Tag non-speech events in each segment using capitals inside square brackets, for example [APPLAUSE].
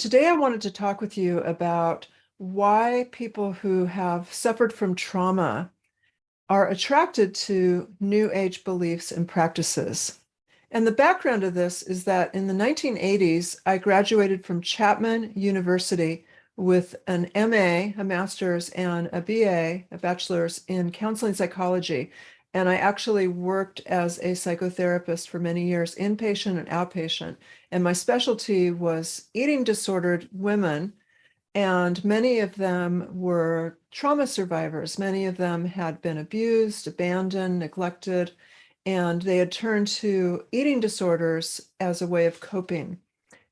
today I wanted to talk with you about why people who have suffered from trauma are attracted to New Age beliefs and practices. And the background of this is that in the 1980s, I graduated from Chapman University with an MA, a master's, and a BA, a bachelor's in counseling psychology. And I actually worked as a psychotherapist for many years, inpatient and outpatient. And my specialty was eating disordered women. And many of them were trauma survivors. Many of them had been abused, abandoned, neglected, and they had turned to eating disorders as a way of coping.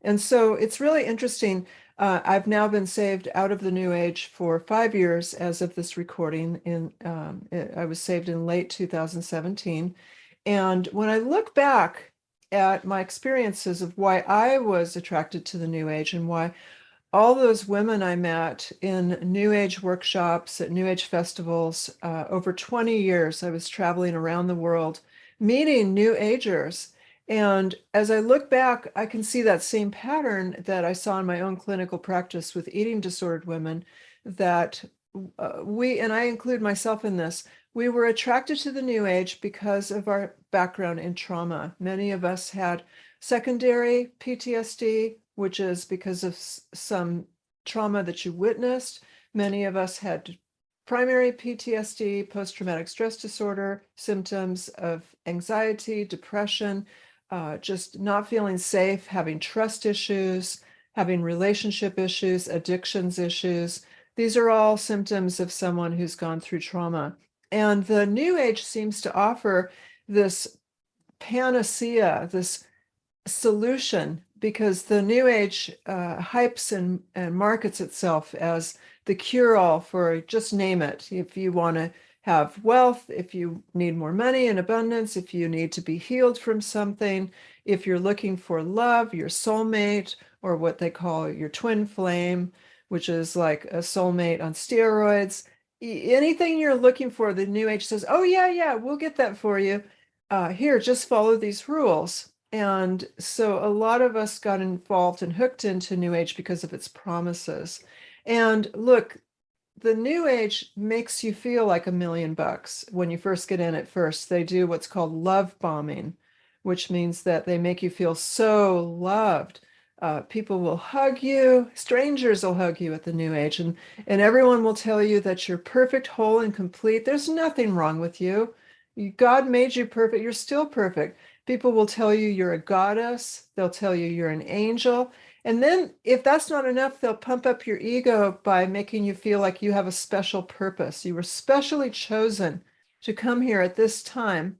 And so it's really interesting uh, I've now been saved out of the New Age for five years as of this recording. In um, I was saved in late 2017. And when I look back at my experiences of why I was attracted to the New Age and why all those women I met in New Age workshops, at New Age festivals, uh, over 20 years, I was traveling around the world meeting New Agers. And as I look back, I can see that same pattern that I saw in my own clinical practice with eating disordered women that uh, we, and I include myself in this, we were attracted to the new age because of our background in trauma. Many of us had secondary PTSD, which is because of some trauma that you witnessed. Many of us had primary PTSD, post-traumatic stress disorder, symptoms of anxiety, depression, uh, just not feeling safe, having trust issues, having relationship issues, addictions issues. These are all symptoms of someone who's gone through trauma. And the New Age seems to offer this panacea, this solution, because the New Age uh, hypes and, and markets itself as the cure-all for just name it. If you want to have wealth, if you need more money and abundance, if you need to be healed from something, if you're looking for love, your soulmate, or what they call your twin flame, which is like a soulmate on steroids. Anything you're looking for, the New Age says, oh, yeah, yeah, we'll get that for you. Uh, here, just follow these rules. And so a lot of us got involved and hooked into New Age because of its promises. And look, the new age makes you feel like a million bucks when you first get in at first. They do what's called love bombing, which means that they make you feel so loved. Uh, people will hug you, strangers will hug you at the new age, and, and everyone will tell you that you're perfect, whole, and complete. There's nothing wrong with you. God made you perfect. You're still perfect. People will tell you you're a goddess. They'll tell you you're an angel. And then if that's not enough, they'll pump up your ego by making you feel like you have a special purpose. You were specially chosen to come here at this time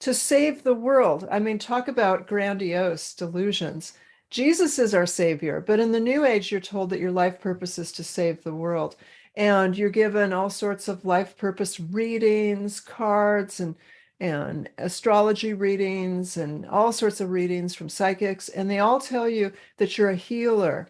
to save the world. I mean, talk about grandiose delusions. Jesus is our savior, but in the new age, you're told that your life purpose is to save the world. And you're given all sorts of life purpose readings, cards, and and astrology readings and all sorts of readings from psychics, and they all tell you that you're a healer.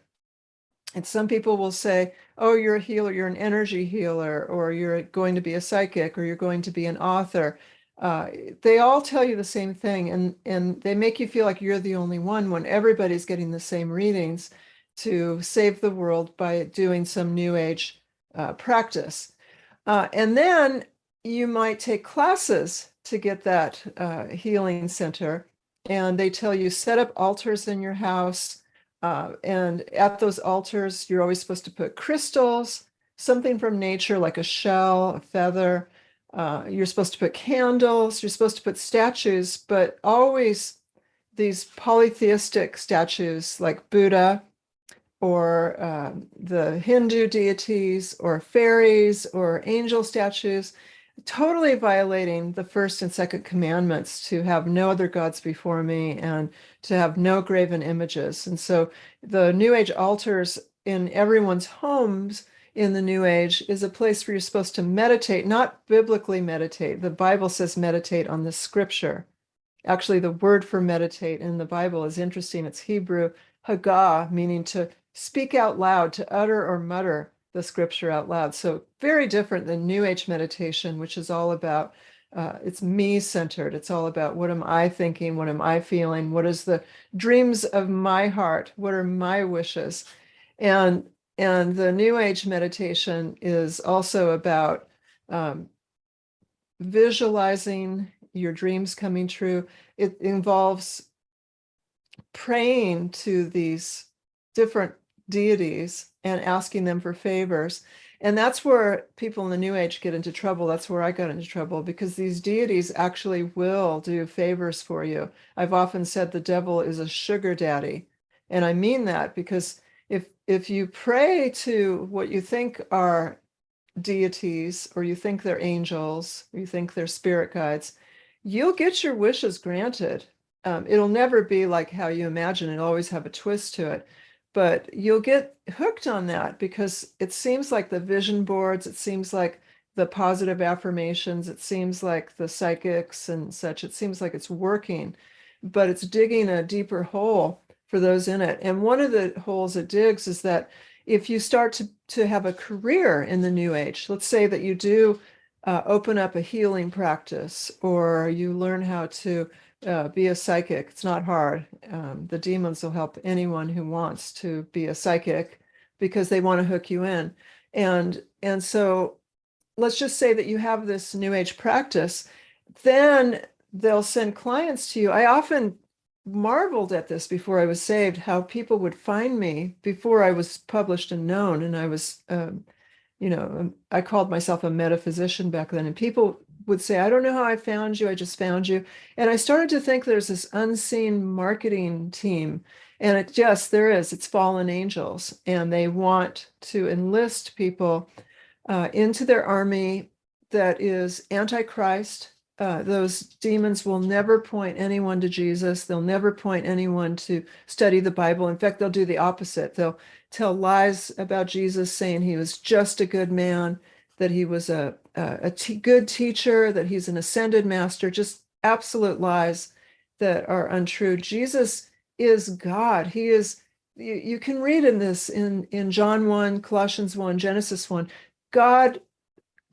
And some people will say, oh, you're a healer, you're an energy healer, or you're going to be a psychic, or you're going to be an author. Uh, they all tell you the same thing, and, and they make you feel like you're the only one when everybody's getting the same readings to save the world by doing some new age uh, practice. Uh, and then you might take classes to get that uh, healing center. And they tell you set up altars in your house. Uh, and at those altars, you're always supposed to put crystals, something from nature like a shell, a feather. Uh, you're supposed to put candles. You're supposed to put statues, but always these polytheistic statues like Buddha or uh, the Hindu deities or fairies or angel statues totally violating the first and second commandments to have no other gods before me and to have no graven images. And so the New Age altars in everyone's homes in the New Age is a place where you're supposed to meditate, not biblically meditate. The Bible says meditate on the scripture. Actually, the word for meditate in the Bible is interesting. It's Hebrew, hagah, meaning to speak out loud, to utter or mutter the scripture out loud. So very different than New Age meditation, which is all about, uh, it's me centered. It's all about what am I thinking? What am I feeling? What is the dreams of my heart? What are my wishes? And and the New Age meditation is also about um, visualizing your dreams coming true. It involves praying to these different deities and asking them for favors. And that's where people in the New Age get into trouble. That's where I got into trouble because these deities actually will do favors for you. I've often said the devil is a sugar daddy. And I mean that because if if you pray to what you think are deities or you think they're angels, or you think they're spirit guides, you'll get your wishes granted. Um, it'll never be like how you imagine. It'll always have a twist to it but you'll get hooked on that because it seems like the vision boards, it seems like the positive affirmations, it seems like the psychics and such, it seems like it's working, but it's digging a deeper hole for those in it. And one of the holes it digs is that if you start to, to have a career in the new age, let's say that you do uh, open up a healing practice or you learn how to uh, be a psychic. It's not hard. Um, the demons will help anyone who wants to be a psychic because they want to hook you in. And, and so let's just say that you have this new age practice, then they'll send clients to you. I often marveled at this before I was saved, how people would find me before I was published and known. And I was, um, you know, I called myself a metaphysician back then. And people would say, I don't know how I found you, I just found you. And I started to think there's this unseen marketing team. And it yes, there is, it's fallen angels. And they want to enlist people uh, into their army that is antichrist. Uh, those demons will never point anyone to Jesus. They'll never point anyone to study the Bible. In fact, they'll do the opposite. They'll tell lies about Jesus, saying he was just a good man that he was a, a good teacher, that he's an ascended master, just absolute lies that are untrue. Jesus is God. He is, you, you can read in this in, in John 1, Colossians 1, Genesis 1, God,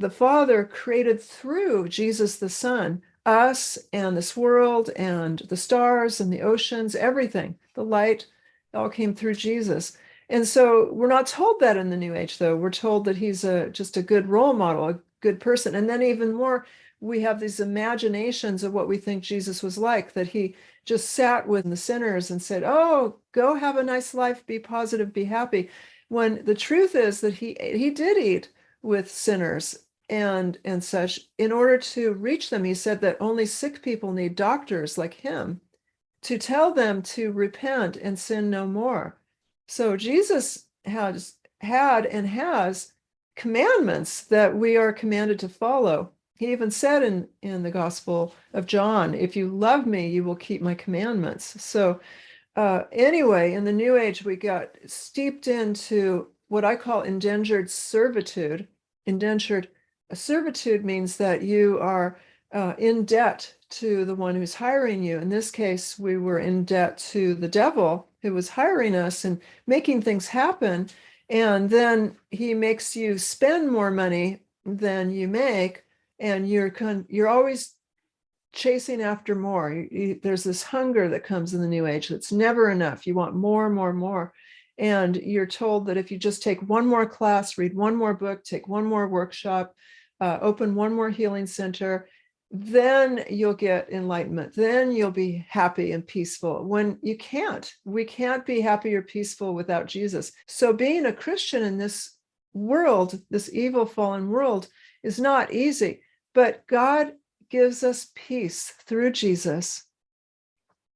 the Father created through Jesus the Son, us and this world and the stars and the oceans, everything, the light, all came through Jesus. And so we're not told that in the New Age, though. We're told that he's a just a good role model, a good person. And then even more, we have these imaginations of what we think Jesus was like, that he just sat with the sinners and said, oh, go have a nice life, be positive, be happy. When the truth is that he he did eat with sinners and and such in order to reach them he said that only sick people need doctors like him to tell them to repent and sin no more so Jesus has had and has commandments that we are commanded to follow. He even said in, in the Gospel of John, if you love me, you will keep my commandments. So uh, anyway, in the New Age, we got steeped into what I call indentured servitude. Indentured servitude means that you are uh, in debt to the one who's hiring you. In this case, we were in debt to the devil who was hiring us and making things happen. And then he makes you spend more money than you make. And you're you're always chasing after more. You, you, there's this hunger that comes in the new age that's never enough. You want more, more, more. And you're told that if you just take one more class, read one more book, take one more workshop, uh, open one more healing center, then you'll get enlightenment. Then you'll be happy and peaceful when you can't. We can't be happy or peaceful without Jesus. So being a Christian in this world, this evil fallen world is not easy, but God gives us peace through Jesus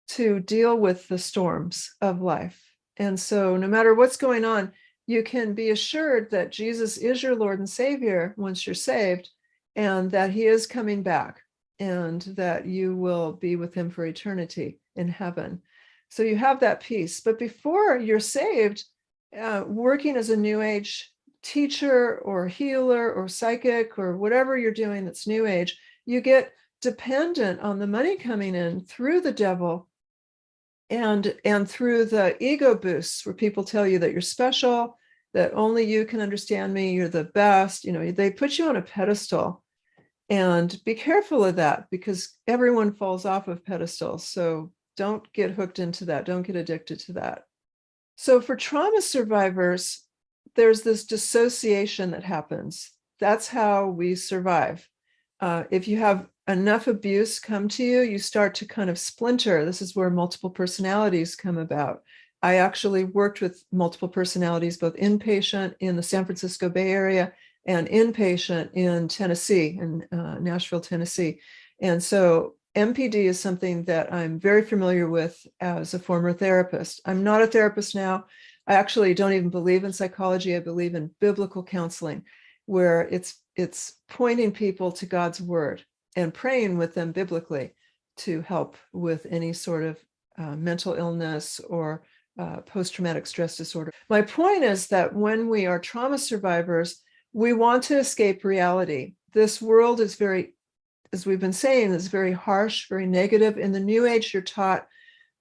to deal with the storms of life. And so no matter what's going on, you can be assured that Jesus is your Lord and Savior once you're saved and that he is coming back and that you will be with him for eternity in heaven. So you have that peace. But before you're saved, uh, working as a new age teacher or healer or psychic or whatever you're doing that's new age, you get dependent on the money coming in through the devil and and through the ego boosts where people tell you that you're special, that only you can understand me, you're the best, you know, they put you on a pedestal and be careful of that because everyone falls off of pedestals. So don't get hooked into that. Don't get addicted to that. So for trauma survivors, there's this dissociation that happens. That's how we survive. Uh, if you have enough abuse come to you, you start to kind of splinter. This is where multiple personalities come about. I actually worked with multiple personalities, both inpatient in the San Francisco Bay Area and inpatient in Tennessee, in uh, Nashville, Tennessee. And so MPD is something that I'm very familiar with as a former therapist. I'm not a therapist now. I actually don't even believe in psychology. I believe in biblical counseling, where it's it's pointing people to God's word and praying with them biblically to help with any sort of uh, mental illness or uh, post-traumatic stress disorder. My point is that when we are trauma survivors, we want to escape reality. This world is very as we've been saying, is very harsh, very negative. In the new age, you're taught,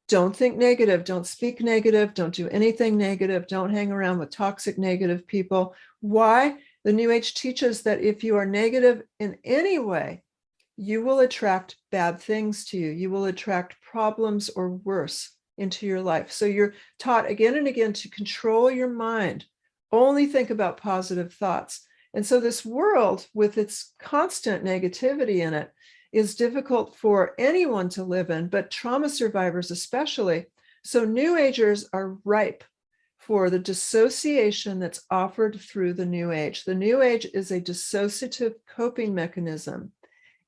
don't think negative, don't speak negative, don't do anything negative, don't hang around with toxic negative people. Why? The new age teaches that if you are negative in any way, you will attract bad things to you. You will attract problems or worse into your life. So you're taught again and again to control your mind. Only think about positive thoughts. And so this world with its constant negativity in it is difficult for anyone to live in, but trauma survivors especially. So new agers are ripe for the dissociation that's offered through the new age. The new age is a dissociative coping mechanism.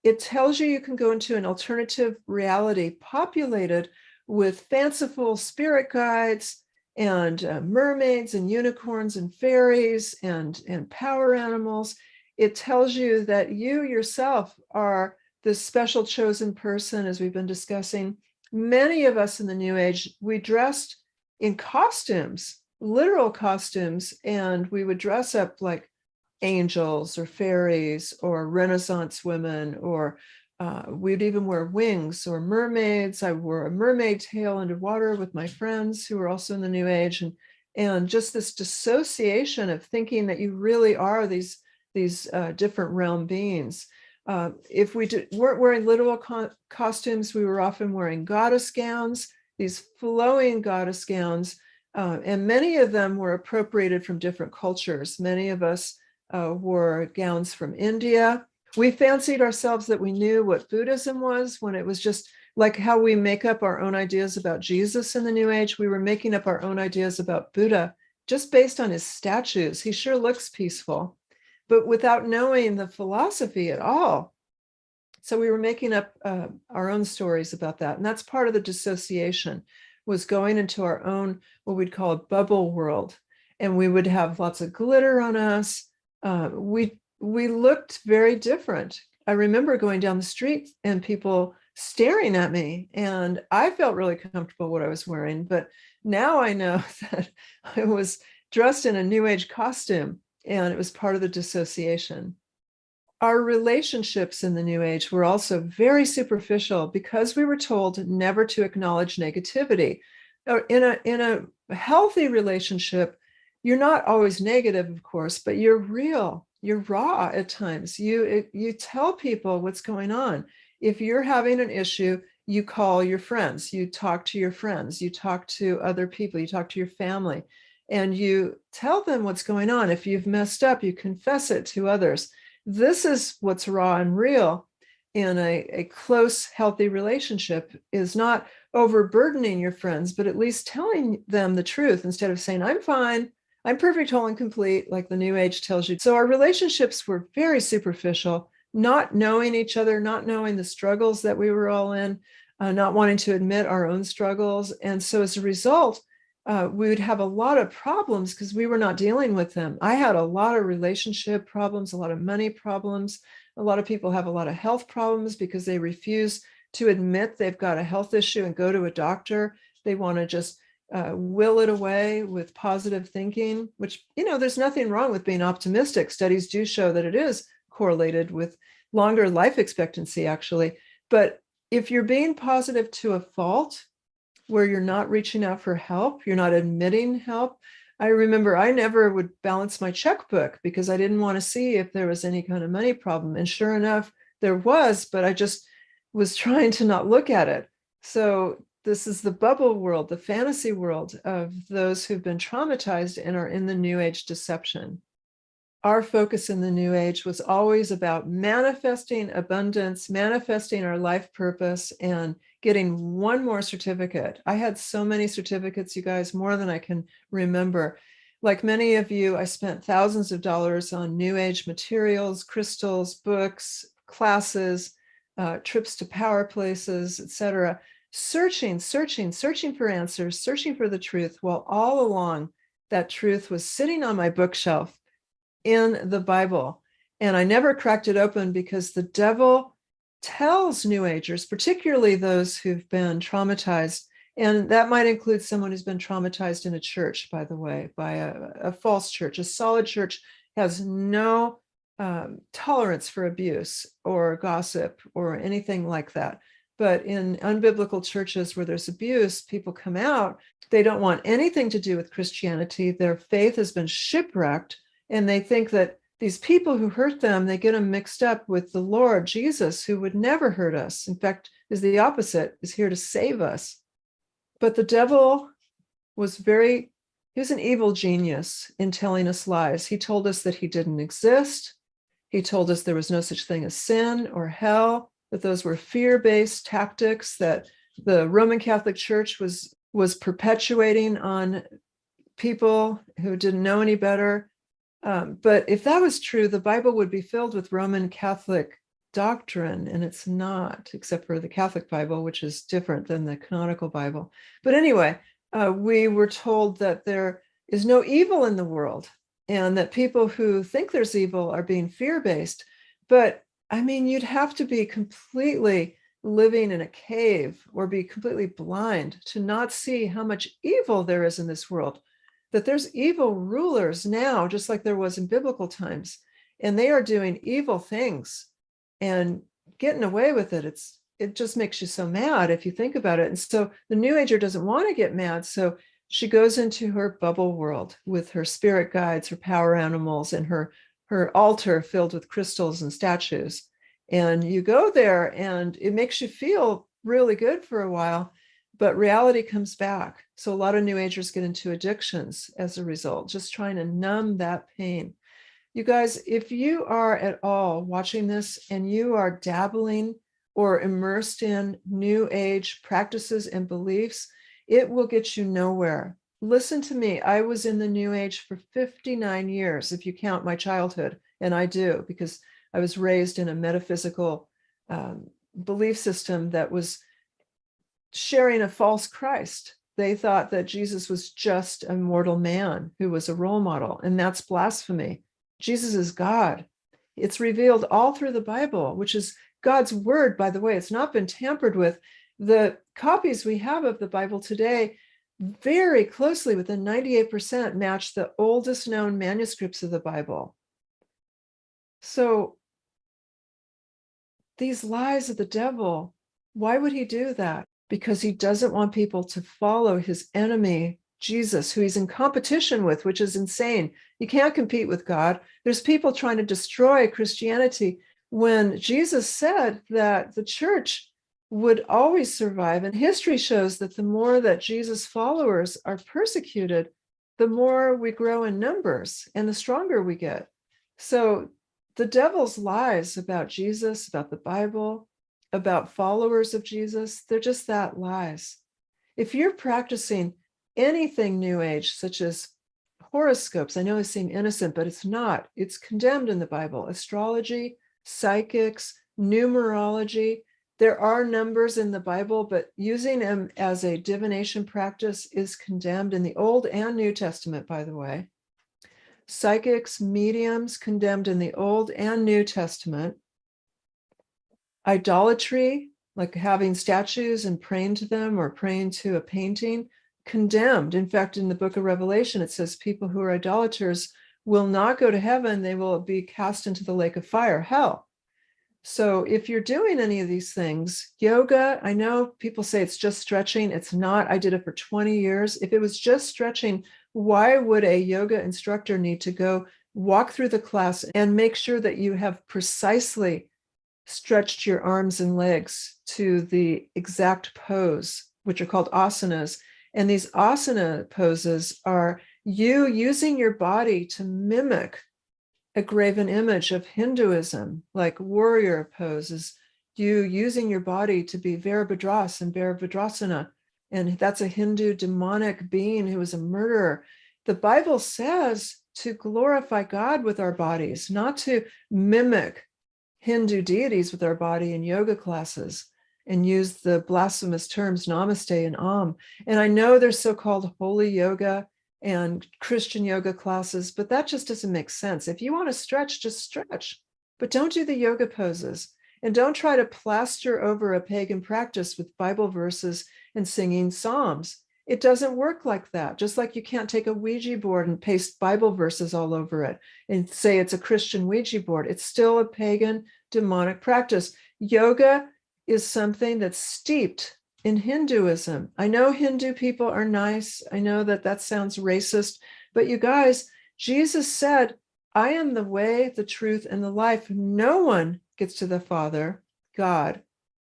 It tells you you can go into an alternative reality populated with fanciful spirit guides, and uh, mermaids and unicorns and fairies and, and power animals. It tells you that you yourself are this special chosen person, as we've been discussing. Many of us in the New Age, we dressed in costumes, literal costumes, and we would dress up like angels or fairies or Renaissance women or uh, we'd even wear wings or mermaids. I wore a mermaid tail underwater with my friends who were also in the new age. And, and just this dissociation of thinking that you really are these, these uh, different realm beings. Uh, if we did, weren't wearing literal co costumes, we were often wearing goddess gowns, these flowing goddess gowns, uh, and many of them were appropriated from different cultures. Many of us uh, wore gowns from India, we fancied ourselves that we knew what Buddhism was when it was just like how we make up our own ideas about Jesus in the New Age. We were making up our own ideas about Buddha just based on his statues. He sure looks peaceful, but without knowing the philosophy at all. So we were making up uh, our own stories about that. And that's part of the dissociation was going into our own, what we'd call a bubble world. And we would have lots of glitter on us. Uh, we we looked very different. I remember going down the street and people staring at me and I felt really comfortable what I was wearing. But now I know [LAUGHS] that I was dressed in a new age costume and it was part of the dissociation. Our relationships in the new age were also very superficial because we were told never to acknowledge negativity. Uh, in a, in a healthy relationship, you're not always negative, of course, but you're real you're raw at times. You, you tell people what's going on. If you're having an issue, you call your friends, you talk to your friends, you talk to other people, you talk to your family, and you tell them what's going on. If you've messed up, you confess it to others. This is what's raw and real in a, a close, healthy relationship is not overburdening your friends, but at least telling them the truth instead of saying, I'm fine, I'm perfect, whole, and complete, like the new age tells you. So our relationships were very superficial, not knowing each other, not knowing the struggles that we were all in, uh, not wanting to admit our own struggles. And so as a result, uh, we would have a lot of problems because we were not dealing with them. I had a lot of relationship problems, a lot of money problems. A lot of people have a lot of health problems because they refuse to admit they've got a health issue and go to a doctor. They want to just uh, will it away with positive thinking, which, you know, there's nothing wrong with being optimistic. Studies do show that it is correlated with longer life expectancy, actually. But if you're being positive to a fault, where you're not reaching out for help, you're not admitting help. I remember I never would balance my checkbook because I didn't want to see if there was any kind of money problem. And sure enough, there was, but I just was [LAUGHS] trying to not look at it. So this is the bubble world, the fantasy world of those who've been traumatized and are in the new age deception. Our focus in the new age was always about manifesting abundance, manifesting our life purpose and getting one more certificate. I had so many certificates, you guys, more than I can remember. Like many of you, I spent thousands of dollars on new age materials, crystals, books, classes, uh, trips to power places, etc searching, searching, searching for answers, searching for the truth, while all along that truth was sitting on my bookshelf in the Bible. And I never cracked it open because the devil tells New Agers, particularly those who've been traumatized, and that might include someone who's been traumatized in a church, by the way, by a, a false church. A solid church has no um, tolerance for abuse or gossip or anything like that. But in unbiblical churches where there's abuse, people come out, they don't want anything to do with Christianity. Their faith has been shipwrecked, and they think that these people who hurt them, they get them mixed up with the Lord Jesus, who would never hurt us. In fact, is the opposite, is here to save us. But the devil was very, he was an evil genius in telling us lies. He told us that he didn't exist. He told us there was no such thing as sin or hell that those were fear-based tactics that the Roman Catholic Church was was perpetuating on people who didn't know any better. Um, but if that was true, the Bible would be filled with Roman Catholic doctrine, and it's not, except for the Catholic Bible, which is different than the canonical Bible. But anyway, uh, we were told that there is no evil in the world and that people who think there's evil are being fear-based. But I mean, you'd have to be completely living in a cave or be completely blind to not see how much evil there is in this world, that there's evil rulers now, just like there was in biblical times, and they are doing evil things and getting away with it. It's it just makes you so mad if you think about it. And so the new ager doesn't want to get mad. So she goes into her bubble world with her spirit guides, her power animals, and her her altar filled with crystals and statues. And you go there and it makes you feel really good for a while, but reality comes back. So a lot of new agers get into addictions as a result, just trying to numb that pain. You guys, if you are at all watching this and you are dabbling or immersed in new age practices and beliefs, it will get you nowhere listen to me. I was in the new age for 59 years, if you count my childhood, and I do, because I was raised in a metaphysical um, belief system that was sharing a false Christ. They thought that Jesus was just a mortal man who was a role model, and that's blasphemy. Jesus is God. It's revealed all through the Bible, which is God's word, by the way. It's not been tampered with. The copies we have of the Bible today very closely within 98% match the oldest known manuscripts of the Bible. So these lies of the devil, why would he do that? Because he doesn't want people to follow his enemy, Jesus, who he's in competition with, which is insane. You can't compete with God. There's people trying to destroy Christianity when Jesus said that the church would always survive. And history shows that the more that Jesus followers are persecuted, the more we grow in numbers and the stronger we get. So the devil's lies about Jesus, about the Bible, about followers of Jesus, they're just that lies. If you're practicing anything new age, such as horoscopes, I know they seem innocent, but it's not. It's condemned in the Bible. Astrology, psychics, numerology, there are numbers in the Bible, but using them as a divination practice is condemned in the Old and New Testament, by the way. Psychics, mediums condemned in the Old and New Testament. Idolatry, like having statues and praying to them or praying to a painting, condemned. In fact, in the book of Revelation, it says people who are idolaters will not go to heaven. They will be cast into the lake of fire, hell. So if you're doing any of these things, yoga, I know people say it's just stretching. It's not. I did it for 20 years. If it was just stretching, why would a yoga instructor need to go walk through the class and make sure that you have precisely stretched your arms and legs to the exact pose which are called asanas. And these asana poses are you using your body to mimic a graven image of Hinduism, like warrior poses, you using your body to be Virabhadras and Virabhadrasana. And that's a Hindu demonic being who was a murderer. The Bible says to glorify God with our bodies, not to mimic Hindu deities with our body in yoga classes and use the blasphemous terms namaste and om. And I know there's so-called holy yoga and Christian yoga classes, but that just doesn't make sense. If you want to stretch, just stretch, but don't do the yoga poses. And don't try to plaster over a pagan practice with Bible verses and singing psalms. It doesn't work like that. Just like you can't take a Ouija board and paste Bible verses all over it and say it's a Christian Ouija board. It's still a pagan demonic practice. Yoga is something that's steeped in Hinduism. I know Hindu people are nice. I know that that sounds racist, but you guys, Jesus said, I am the way, the truth, and the life. No one gets to the Father, God,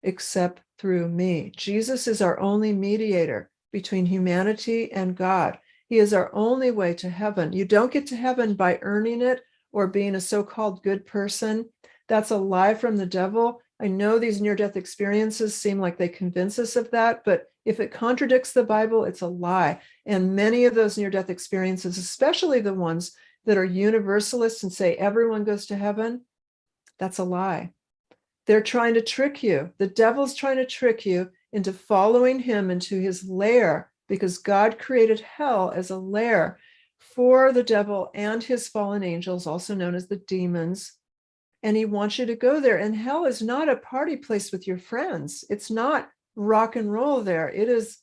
except through me. Jesus is our only mediator between humanity and God. He is our only way to heaven. You don't get to heaven by earning it or being a so-called good person. That's a lie from the devil. I know these near-death experiences seem like they convince us of that, but if it contradicts the Bible, it's a lie. And many of those near-death experiences, especially the ones that are universalists and say everyone goes to heaven, that's a lie. They're trying to trick you. The devil's trying to trick you into following him into his lair because God created hell as a lair for the devil and his fallen angels, also known as the demons. And he wants you to go there. And hell is not a party place with your friends. It's not rock and roll there. It is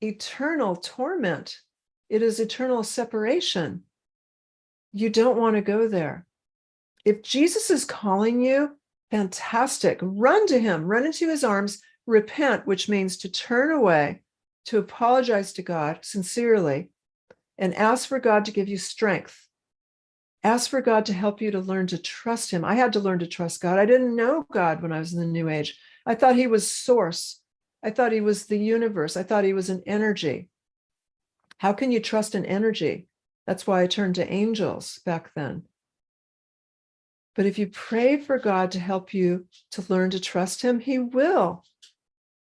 eternal torment. It is eternal separation. You don't want to go there. If Jesus is calling you, fantastic. Run to him, run into his arms, repent, which means to turn away, to apologize to God sincerely, and ask for God to give you strength. Ask for God to help you to learn to trust him. I had to learn to trust God. I didn't know God when I was in the new age. I thought he was source. I thought he was the universe. I thought he was an energy. How can you trust an energy? That's why I turned to angels back then. But if you pray for God to help you to learn to trust him, he will.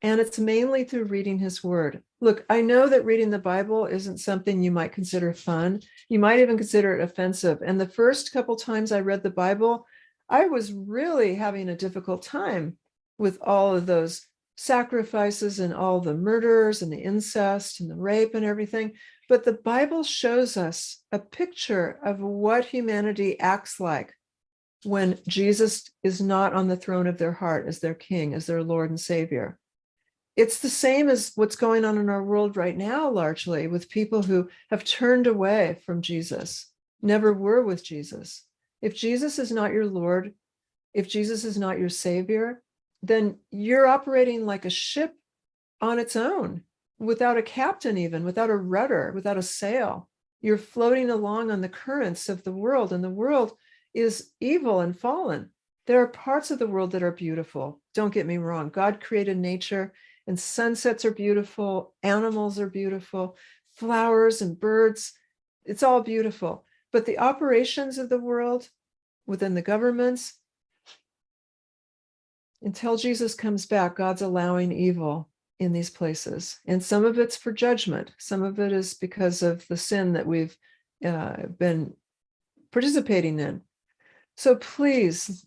And it's mainly through reading his word. Look, I know that reading the Bible isn't something you might consider fun. You might even consider it offensive. And the first couple times I read the Bible, I was really having a difficult time with all of those sacrifices and all the murders and the incest and the rape and everything. But the Bible shows us a picture of what humanity acts like when Jesus is not on the throne of their heart as their king, as their Lord and Savior. It's the same as what's going on in our world right now, largely with people who have turned away from Jesus, never were with Jesus. If Jesus is not your Lord, if Jesus is not your Savior, then you're operating like a ship on its own, without a captain even, without a rudder, without a sail. You're floating along on the currents of the world, and the world is evil and fallen. There are parts of the world that are beautiful. Don't get me wrong. God created nature and sunsets are beautiful. Animals are beautiful. Flowers and birds. It's all beautiful. But the operations of the world within the governments, until Jesus comes back, God's allowing evil in these places. And some of it's for judgment. Some of it is because of the sin that we've uh, been participating in. So please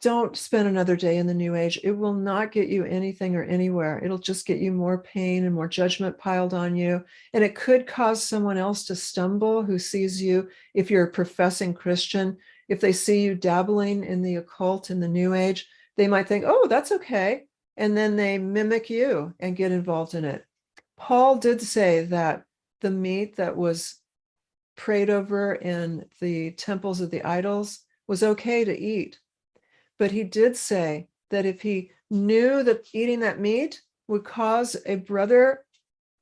don't spend another day in the new age. It will not get you anything or anywhere. It'll just get you more pain and more judgment piled on you. And it could cause someone else to stumble who sees you, if you're a professing Christian, if they see you dabbling in the occult in the new age, they might think, oh, that's okay. And then they mimic you and get involved in it. Paul did say that the meat that was prayed over in the temples of the idols was okay to eat. But he did say that if he knew that eating that meat would cause a brother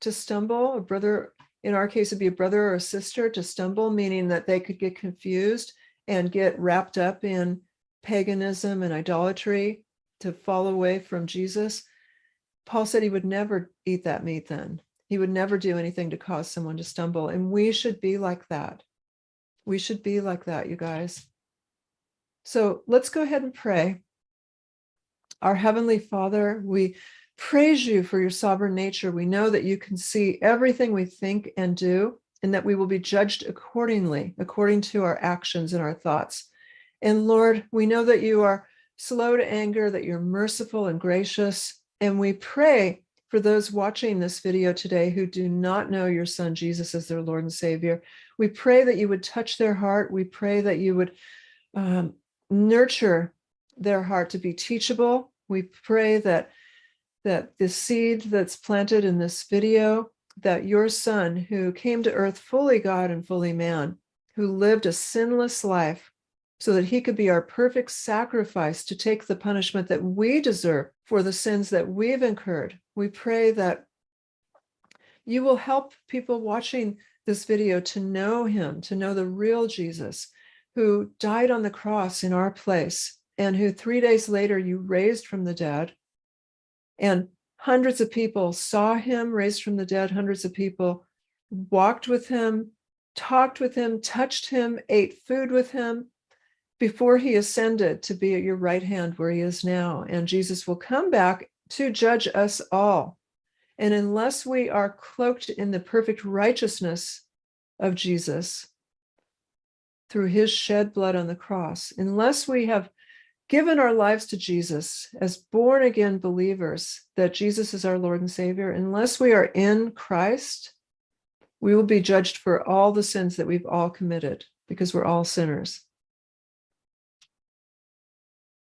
to stumble, a brother, in our case, it'd be a brother or a sister to stumble, meaning that they could get confused and get wrapped up in paganism and idolatry to fall away from Jesus, Paul said he would never eat that meat then. He would never do anything to cause someone to stumble. And we should be like that. We should be like that, you guys. So let's go ahead and pray. Our Heavenly Father, we praise you for your sovereign nature. We know that you can see everything we think and do, and that we will be judged accordingly, according to our actions and our thoughts. And Lord, we know that you are slow to anger, that you're merciful and gracious. And we pray for those watching this video today who do not know your son Jesus as their Lord and Savior. We pray that you would touch their heart. We pray that you would um, nurture their heart to be teachable. We pray that that the seed that's planted in this video, that your son who came to earth fully God and fully man, who lived a sinless life so that he could be our perfect sacrifice to take the punishment that we deserve for the sins that we've incurred. We pray that you will help people watching this video to know him, to know the real Jesus who died on the cross in our place and who three days later you raised from the dead and hundreds of people saw him raised from the dead, hundreds of people walked with him, talked with him, touched him, ate food with him before he ascended to be at your right hand where he is now. And Jesus will come back to judge us all. And unless we are cloaked in the perfect righteousness of Jesus through his shed blood on the cross, unless we have given our lives to Jesus as born again believers, that Jesus is our Lord and Savior, unless we are in Christ, we will be judged for all the sins that we've all committed because we're all sinners.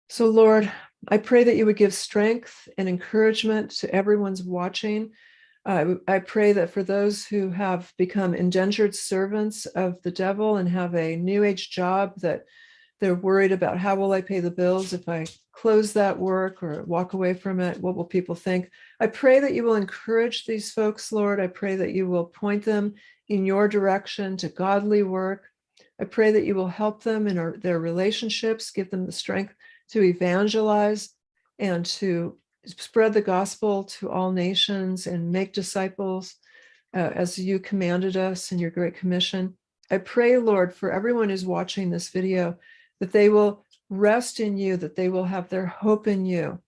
So Lord, I pray that you would give strength and encouragement to everyone's watching. Uh, I pray that for those who have become indentured servants of the devil and have a new age job that they're worried about how will I pay the bills if I close that work or walk away from it? What will people think? I pray that you will encourage these folks, Lord. I pray that you will point them in your direction to godly work. I pray that you will help them in our, their relationships, give them the strength to evangelize and to spread the gospel to all nations and make disciples uh, as you commanded us in your great commission. I pray, Lord, for everyone who's watching this video, that they will rest in you, that they will have their hope in you,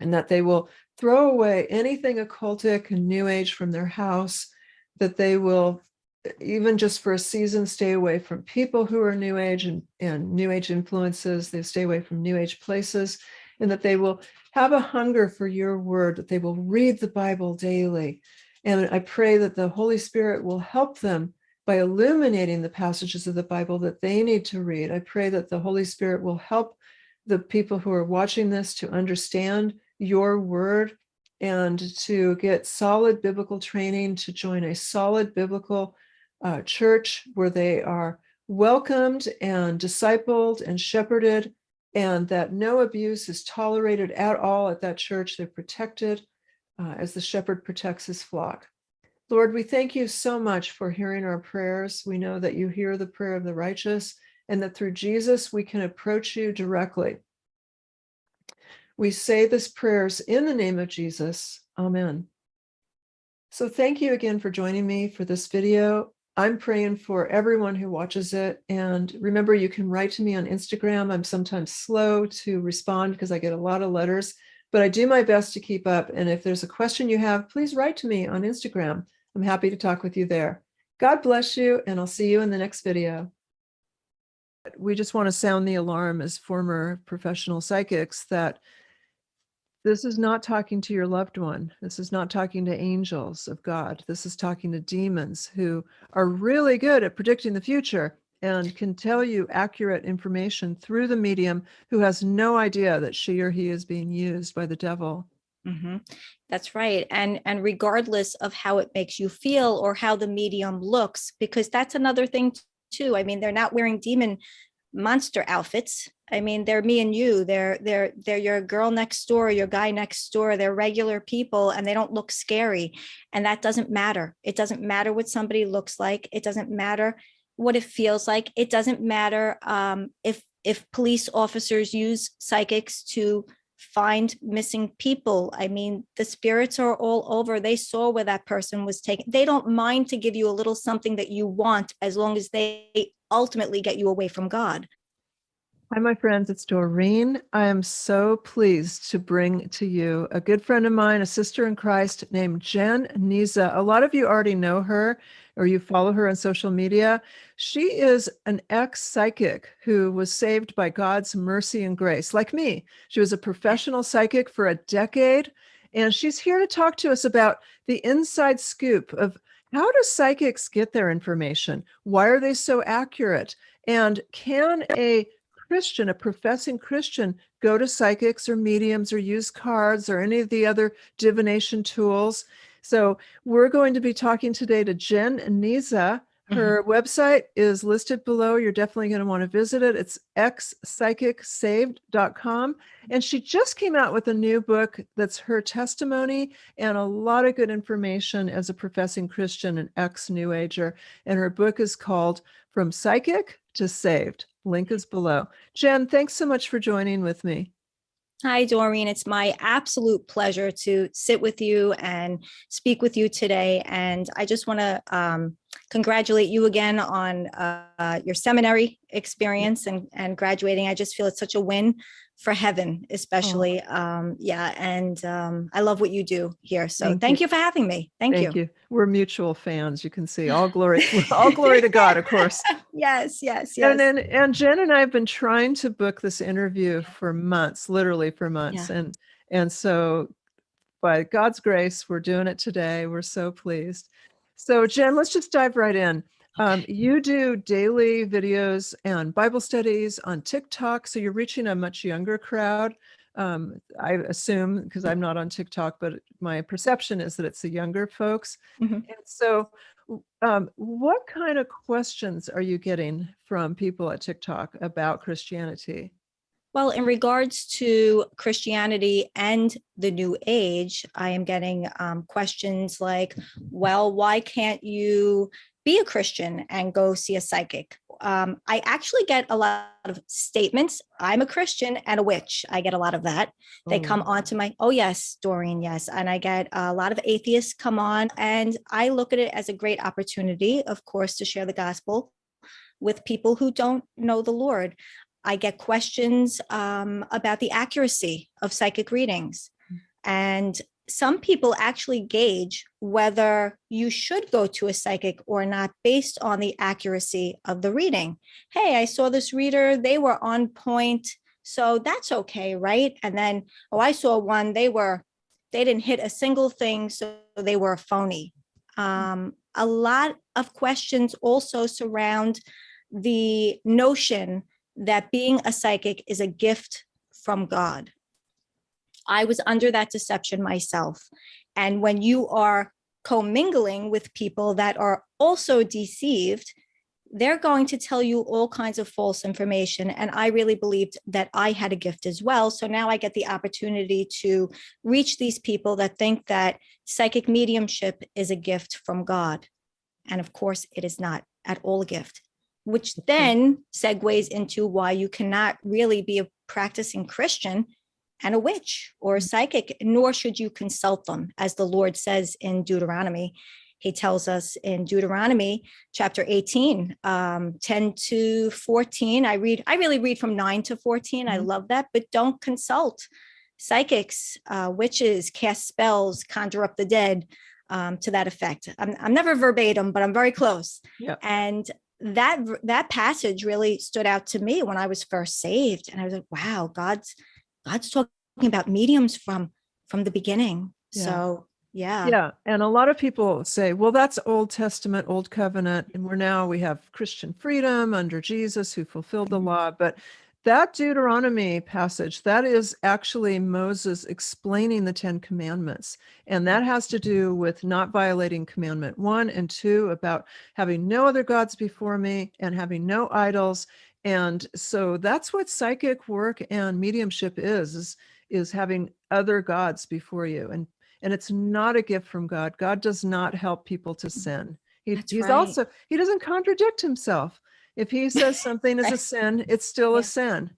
and that they will throw away anything occultic and new age from their house, that they will, even just for a season, stay away from people who are new age and, and new age influences, they stay away from new age places, and that they will have a hunger for your word, that they will read the Bible daily. And I pray that the Holy Spirit will help them by illuminating the passages of the Bible that they need to read. I pray that the Holy Spirit will help the people who are watching this to understand your word and to get solid biblical training, to join a solid biblical uh, church where they are welcomed and discipled and shepherded, and that no abuse is tolerated at all at that church. They're protected uh, as the shepherd protects his flock. Lord, we thank you so much for hearing our prayers. We know that you hear the prayer of the righteous and that through Jesus, we can approach you directly. We say this prayers in the name of Jesus. Amen. So thank you again for joining me for this video. I'm praying for everyone who watches it. And remember, you can write to me on Instagram. I'm sometimes slow to respond because I get a lot of letters, but I do my best to keep up. And if there's a question you have, please write to me on Instagram. I'm happy to talk with you there. God bless you, and I'll see you in the next video. We just want to sound the alarm as former professional psychics that this is not talking to your loved one. This is not talking to angels of God. This is talking to demons who are really good at predicting the future and can tell you accurate information through the medium who has no idea that she or he is being used by the devil. Mm -hmm. That's right. And, and regardless of how it makes you feel or how the medium looks, because that's another thing too. I mean, they're not wearing demon monster outfits. I mean, they're me and you. They're they're they're your girl next door, your guy next door. They're regular people and they don't look scary. And that doesn't matter. It doesn't matter what somebody looks like. It doesn't matter what it feels like. It doesn't matter um, if if police officers use psychics to find missing people. I mean, the spirits are all over. They saw where that person was taken. They don't mind to give you a little something that you want as long as they ultimately get you away from God. Hi, my friends. It's Doreen. I am so pleased to bring to you a good friend of mine, a sister in Christ named Jen Nizza. A lot of you already know her or you follow her on social media. She is an ex psychic who was saved by God's mercy and grace, like me. She was a professional psychic for a decade, and she's here to talk to us about the inside scoop of how do psychics get their information? Why are they so accurate? And can a Christian, a professing Christian, go to psychics or mediums or use cards or any of the other divination tools. So we're going to be talking today to Jen Nizza. Her mm-hmm. website is listed below. You're definitely going to want to visit it. It's expsychicsaved.com. And she just came out with a new book that's her testimony and a lot of good information as a professing Christian and ex New Ager. And her book is called From Psychic to Saved. Link is below. Jen, thanks so much for joining with me. Hi, Doreen. It's my absolute pleasure to sit with you and speak with you today. And I just want to um, congratulate you again on uh, your seminary experience and, and graduating. I just feel it's such a win for heaven, especially. Oh. Um, yeah. And um, I love what you do here. So thank, thank you. you. for having me. Thank, thank you. you. We're mutual fans. You can see all glory, [LAUGHS] all glory to God, of course. yes, [LAUGHS] yes, yes. And then, and Jen and I have been trying to book this interview for months, literally for months. Yeah. And, and so by God's grace, we're doing it today. We're so pleased. So Jen, let's just dive right in. Um, you do daily videos and Bible studies on TikTok, so you're reaching a much younger crowd. Um, I assume because I'm not on TikTok, but my perception is that it's the younger folks. Mm -hmm. And so, um, what kind of questions are you getting from people at TikTok about Christianity? Well, in regards to Christianity and the New Age, I am getting um, questions like, well, why can't you be a Christian and go see a psychic. Um, I actually get a lot of statements. I'm a Christian and a witch. I get a lot of that. They come oh. onto my, oh yes, Doreen, yes. And I get a lot of atheists come on and I look at it as a great opportunity, of course, to share the gospel with people who don't know the Lord. I get questions um, about the accuracy of psychic readings. Mm. And some people actually gauge whether you should go to a psychic or not based on the accuracy of the reading. Hey, I saw this reader, they were on point, so that's okay, right? And then, oh, I saw one, they were, they didn't hit a single thing, so they were a phony. Um, a lot of questions also surround the notion that being a psychic is a gift from God. I was under that deception myself. And when you are commingling with people that are also deceived, they're going to tell you all kinds of false information. And I really believed that I had a gift as well. So now I get the opportunity to reach these people that think that psychic mediumship is a gift from God. And of course, it is not at all a gift, which then segues into why you cannot really be a practicing Christian and a witch or a mm. psychic, nor should you consult them, as the Lord says in Deuteronomy. He tells us in Deuteronomy chapter 18, um, 10 to 14. I read, I really read from 9 to 14. Mm -hmm. I mm-hmm. love that, but don't consult psychics, uh, witches, cast spells, conjure up the dead, um, to that effect. I'm, I'm never verbatim, but I'm very close. Yeah. And that that passage really stood out to me when I was first saved. And I was like, wow, God's God's talking about mediums from from the beginning. Yeah. So yeah. Yeah. And a lot of people say, well, that's Old Testament, Old Covenant. And we're now we have Christian freedom under Jesus who fulfilled the mm-hmm. law. But that Deuteronomy passage, that is actually Moses explaining the 10 commandments. And that has to do with not violating commandment one and two about having no other gods before me and having no idols and so that's what psychic work and mediumship is, is, is having other gods before you. And, and it's not a gift from God. God does not help people to mm, sin. He, he's right. also, he doesn't contradict himself. If he says [LAUGHS] something is a sin, it's still yeah. a sin.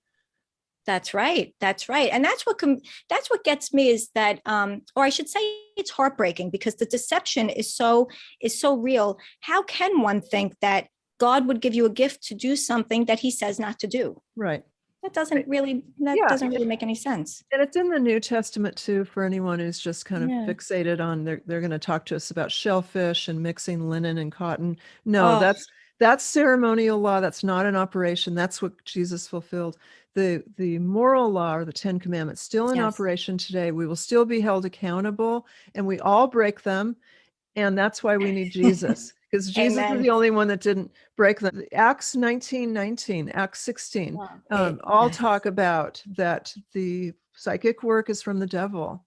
That's right. That's right. And that's what com- that's what gets me is that um or I should say it's heartbreaking because the deception is so is so real. How can one think that God would give you a gift to do something that he says not to do? Right. That doesn't really that Yeah. doesn't really make any sense. And it's in the New Testament too, for anyone who's just kind of Yeah. fixated on, they're, they're going to talk to us about shellfish and mixing linen and cotton. No, Oh. that's, that's ceremonial law. That's not an operation. That's what Jesus fulfilled. The, the moral law or the 10 commandments still in Yes. operation today. We will still be held accountable and we all break them. And that's why we need Jesus [LAUGHS] because Jesus is the only one that didn't break them. Acts 19, 19, Acts 16 um, all talk about that the psychic work is from the devil.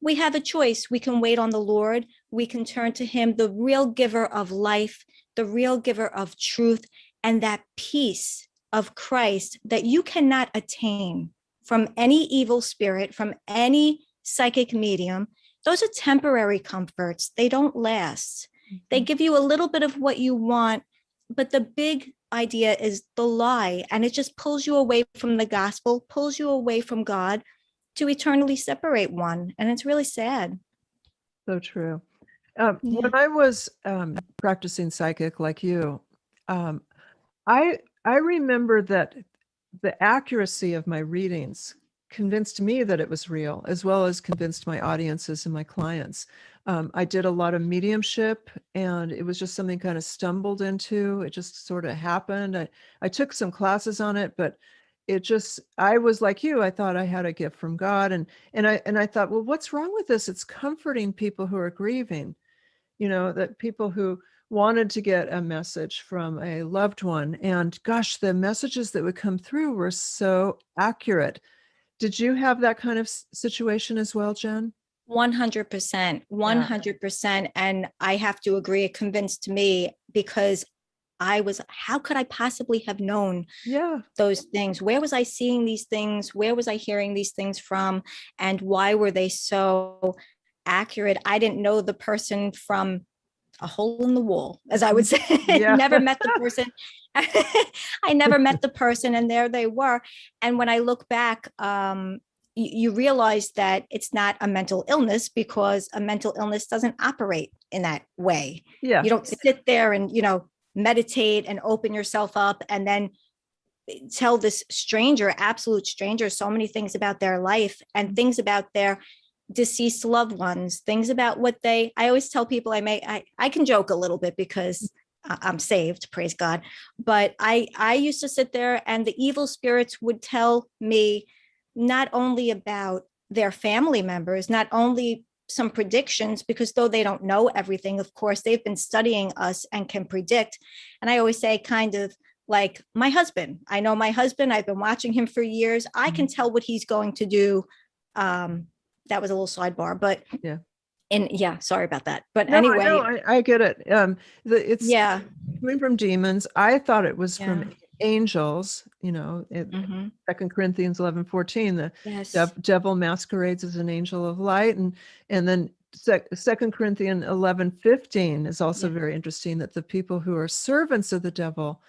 we have a choice. We can wait on the Lord. We can turn to him, the real giver of life, the real giver of truth, and that peace of Christ that you cannot attain from any evil spirit, from any psychic medium. Those are temporary comforts. They don't last. They give you a little bit of what you want, but the big idea is the lie, and it just pulls you away from the gospel, pulls you away from God to eternally separate one. And it's really sad. So true. Um, Yeah. When I was um, practicing psychic like you, um, I I remember that the accuracy of my readings convinced me that it was real, as well as convinced my audiences and my clients. Um, I did a lot of mediumship, and it was just something kind of stumbled into. It just sort of happened. I I took some classes on it, but it just I was like you. I thought I had a gift from God, and and I and I thought, well, what's wrong with this? It's comforting people who are grieving you know, that people who wanted to get a message from a loved one. And gosh, the messages that would come through were so accurate. Did you have that kind of situation as well, Jen? 100%, 100%. And I have to agree, it convinced me because I was, how could I possibly have known Yeah. those things? Where was I seeing these things? Where was I hearing these things from? And why were they so accurate? I didn't know the person from a hole in the wall, as I would say. [LAUGHS] Yeah. never met the [LAUGHS] person. [LAUGHS] I never met the person, and there they were. And when I look back, um, you, you realize that it's not a mental illness because a mental illness doesn't operate in that way Yeah. you don't sit there and you know meditate and open yourself up and then tell this stranger absolute stranger so many things about their life and things about their deceased loved ones things about what they i always tell people i may i, I can joke a little bit because i'm saved praise god but i i used to sit there and the evil spirits would tell me not only about their family members not only some predictions because though they don't know everything, of course, they've been studying us and can predict. And I always say, kind of like my husband. I know my husband, I've been watching him for years. I can tell what he's going to do. Um, that was a little sidebar, but Yeah. And yeah, sorry about that. But No, anyway, know, I, I get it. Um, the, it's yeah. coming from demons. I thought it was Yeah. from angels, you know, it, mhm, Second Corinthians 11, 14, the Yes. dev- devil masquerades as an angel of light and and then sec- second corinthians 11 15 is also Yeah. very interesting that the people who are servants of the devil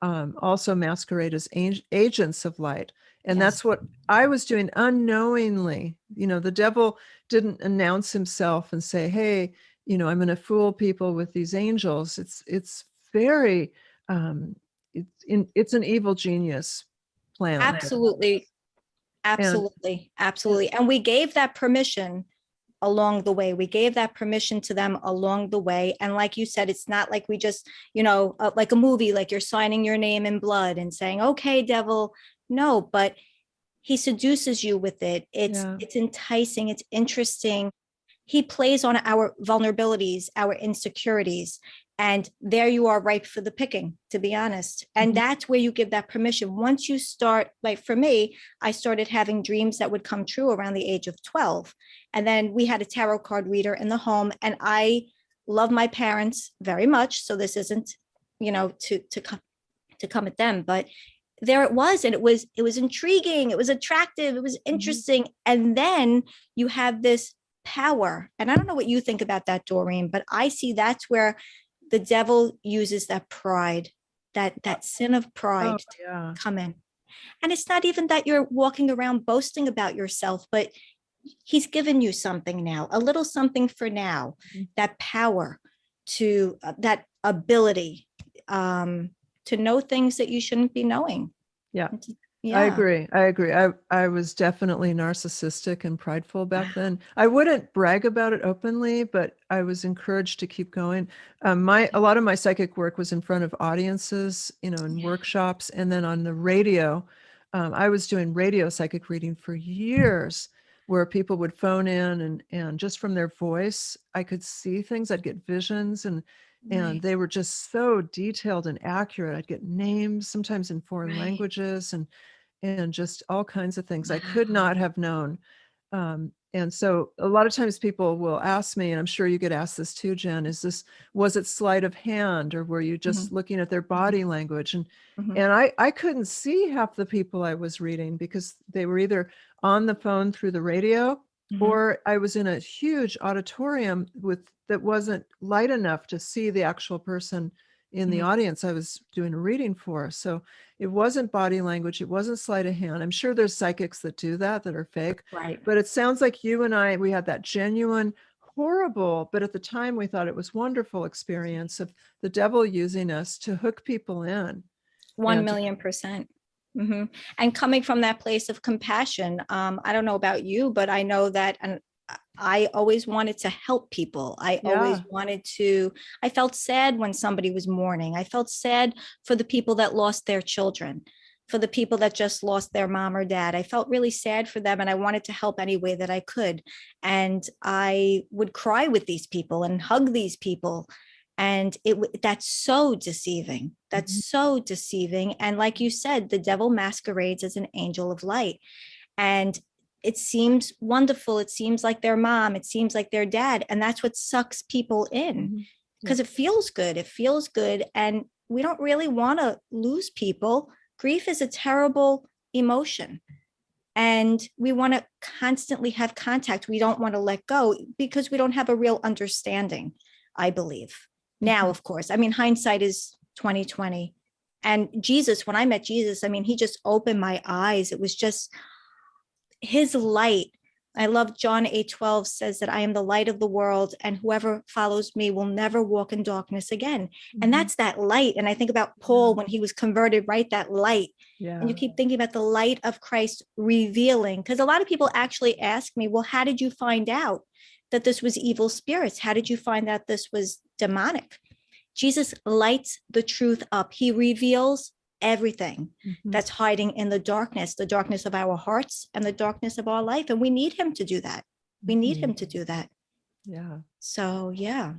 um, also masquerade as ang- agents of light and Yes. that's what i was doing unknowingly you know the devil didn't announce himself and say hey you know i'm going to fool people with these angels it's it's very um it's in it's an evil genius plan Absolutely. Absolutely. Absolutely. And we gave that permission along the way. We gave that permission to them along the way. And like you said, it's not like we just, you know, uh, like a movie, like you're signing your name in blood and saying, okay, devil. No, but he seduces you with it. It's Yeah. it's enticing, it's interesting. He plays on our vulnerabilities, our insecurities. And there you are ripe for the picking, to be honest. And Mhm. that's where you give that permission. Once you start, like for me, I started having dreams that would come true around the age of 12. And then we had a tarot card reader in the home, and I love my parents very much. So this isn't, you know, to to come to come at them, but there it was, and it was it was intriguing, it was attractive, it was interesting. And then you have this power. And I don't know what you think about that, Doreen, but I see that's where the devil uses that pride, that that sin of pride Oh, yeah come in. And it's not even that you're walking around boasting about yourself, but he's given you something now, a little something for now, Mhm. that power to uh, that ability um, to know things that you shouldn't be knowing. Yeah. To- I agree. I agree. I, I was definitely narcissistic and prideful back [SIGHS] then. I wouldn't brag about it openly, but I was encouraged to keep going. Um, my, a lot of my psychic work was in front of audiences, you know, in Yeah. workshops and then on the radio. Um, I was doing radio psychic reading for years where people would phone in and, and just from their voice, I could see things. I'd get visions and and they were just so detailed and accurate. I'd get names, sometimes in foreign Right. languages, and and just all kinds of things I could not have known. Um, and so a lot of times people will ask me, and I'm sure you get asked this too, Jen, is this was it sleight of hand or were you just looking at their body language? And Mhm. and I I couldn't see half the people I was reading because they were either on the phone through the radio Mhm. or I was in a huge auditorium with that wasn't light enough to see the actual person in the Mhm. audience I was doing a reading for. So it wasn't body language, it wasn't sleight of hand. I'm sure there's psychics that do that that are fake, right. but it sounds like you and I we had that genuine horrible, but at the time we thought it was wonderful experience of the devil using us to hook people in. Million percent. Mhm. And coming from that place of compassion, um, I don't know about you, but I know that, and I- always wanted to help people. I always wanted to, I felt sad when somebody was mourning. I felt sad for the people that lost their children, for the people that just lost their mom or dad. I felt really sad for them and I wanted to help any way that I could. And I would cry with these people and hug these people and it that's so deceiving that's mm-hmm. so deceiving and like you said the devil masquerades as an angel of light and it seems wonderful it seems like their mom it seems like their dad and that's what sucks people in Mhm. because it feels good it feels good and we don't really want to lose people. Grief is a terrible emotion and we want to constantly have contact. We don't want to let go because we don't have a real understanding i believe. Now Mhm. of course i mean hindsight is 2020 and jesus when i met jesus i mean he just opened my eyes. It was just his light i love john 8 12 says that i am the light of the world and whoever follows me will never walk in darkness again Mhm. and that's that light and i think about paul when he was converted right that light yeah. and you keep thinking about the light of Christ revealing. Because a lot of people actually ask me, well, how did you find out that this was evil spirits? How did you find out this was demonic? Jesus lights the truth up. He reveals everything Mhm. that's hiding in the darkness, the darkness of our hearts and the darkness of our life. And we need him to do that. We need Mhm. him to do that. Yeah. So, yeah.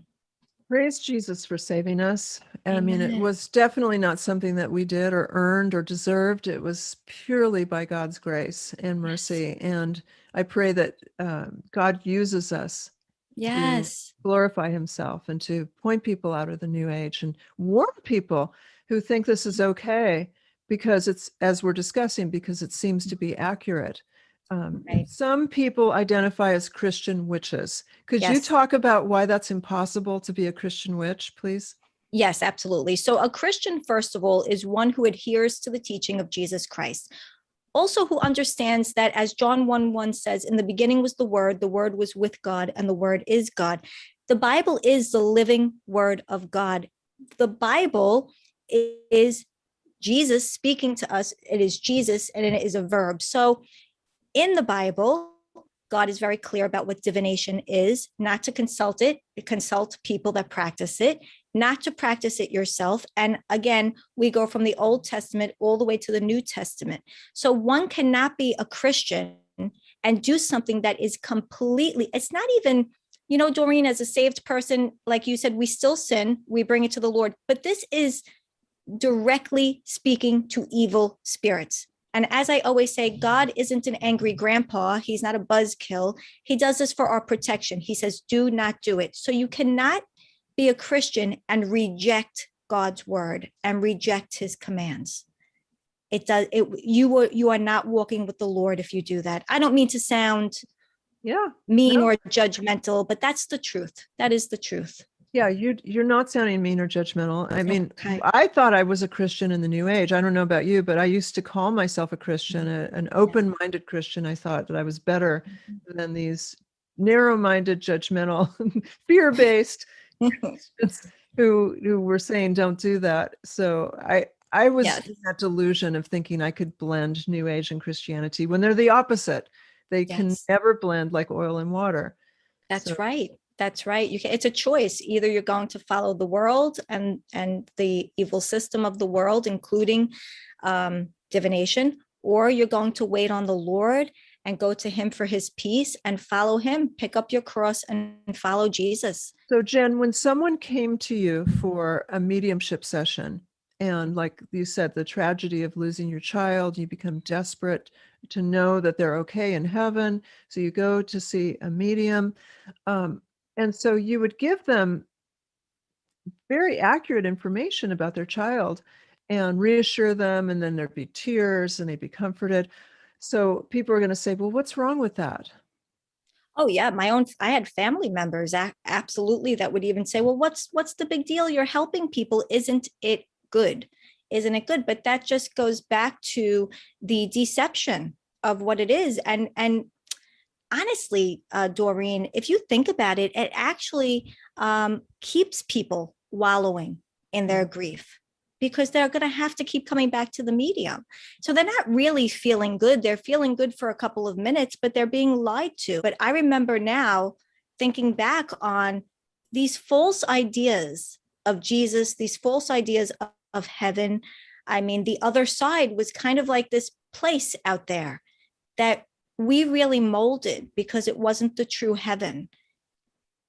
Praise Jesus for saving us. I mean, it was definitely not something that we did or earned or deserved. It was purely by God's grace and mercy. And I pray that um, God uses us Yes. glorify himself and to point people out of the new age and warn people who think this is okay because it's as we're discussing because it seems to be accurate um, Right. some people identify as christian witches could you talk about why that's impossible to be a christian witch please Yes, absolutely. So a Christian, first of all, is one who adheres to the teaching of Jesus Christ. Also, who understands that, as John 1 1 says, in the beginning was the Word, the Word was with God, and the Word is God. The Bible is the living Word of God. The Bible is Jesus speaking to us. It is Jesus, and it is a verb. So in the Bible, God is very clear about what divination is, not to consult it, consult people that practice it, not to practice it yourself. And again, we go from the Old Testament all the way to the New Testament. So one cannot be a Christian and do something that is completely, it's not even, you know, Doreen, as a saved person, like you said, we still sin, we bring it to the Lord, but this is directly speaking to evil spirits. And as I always say, God isn't an angry grandpa. He's not a buzzkill. He does this for our protection. He says, do not do it. So you cannot be a Christian and reject God's word and reject his commands. It does it you are you are not walking with the Lord if you do that. I don't mean to sound yeah mean No. or judgmental, but that's the truth. That is the truth. Yeah, you you're not sounding mean or judgmental. I mean, Okay. I thought I was a Christian in the New Age. I don't know about you, but I used to call myself a Christian, a, an open-minded Christian. I thought that I was better mm-hmm. than these narrow-minded, judgmental, [LAUGHS] fear-based [LAUGHS] who who were saying don't do that. So I I was Yes. in that delusion of thinking I could blend New Age and Christianity when they're the opposite. They can never blend like oil and water. That's So- right. That's right. You can, it's a choice. Either you're going to follow the world and and the evil system of the world, including um, divination, or you're going to wait on the Lord and go to Him for His peace and follow Him. Pick up your cross and follow Jesus. So Jen, when someone came to you for a mediumship session, and like you said, the tragedy of losing your child, you become desperate to know that they're okay in heaven. So you go to see a medium. Um, and so you would give them very accurate information about their child and reassure them, and then there'd be tears and they'd be comforted. So people are going to say, well, what's wrong with that? Oh yeah, my own. I had family members, absolutely, that would even say, "Well, what's what's the big deal? You're helping people, isn't it good? Isn't it good?" But that just goes back to the deception of what it is, and and honestly, uh, Doreen, if you think about it, it actually um, keeps people wallowing in their grief because they're going to have to keep coming back to the medium. So they're not really feeling good. They're feeling good for a couple of minutes, but they're being lied to. But I remember now thinking back on these false ideas of Jesus, these false ideas of, of heaven. I mean, the other side was kind of like this place out there that we really molded because it wasn't the true heaven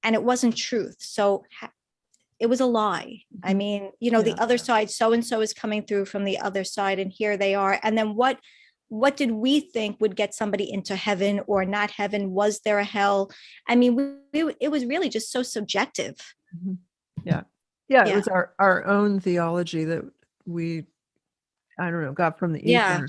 and it wasn't truth. So it was a lie. I Mhm. mean, you know, Yeah. the other side, so and so is coming through from the other side, and here they are. And then what? What did we think would get somebody into heaven or not heaven? Was there a hell? I mean, we, we it was really just so subjective. Mhm. Yeah. Yeah, it was our our own theology that we I don't know, got from the Yeah.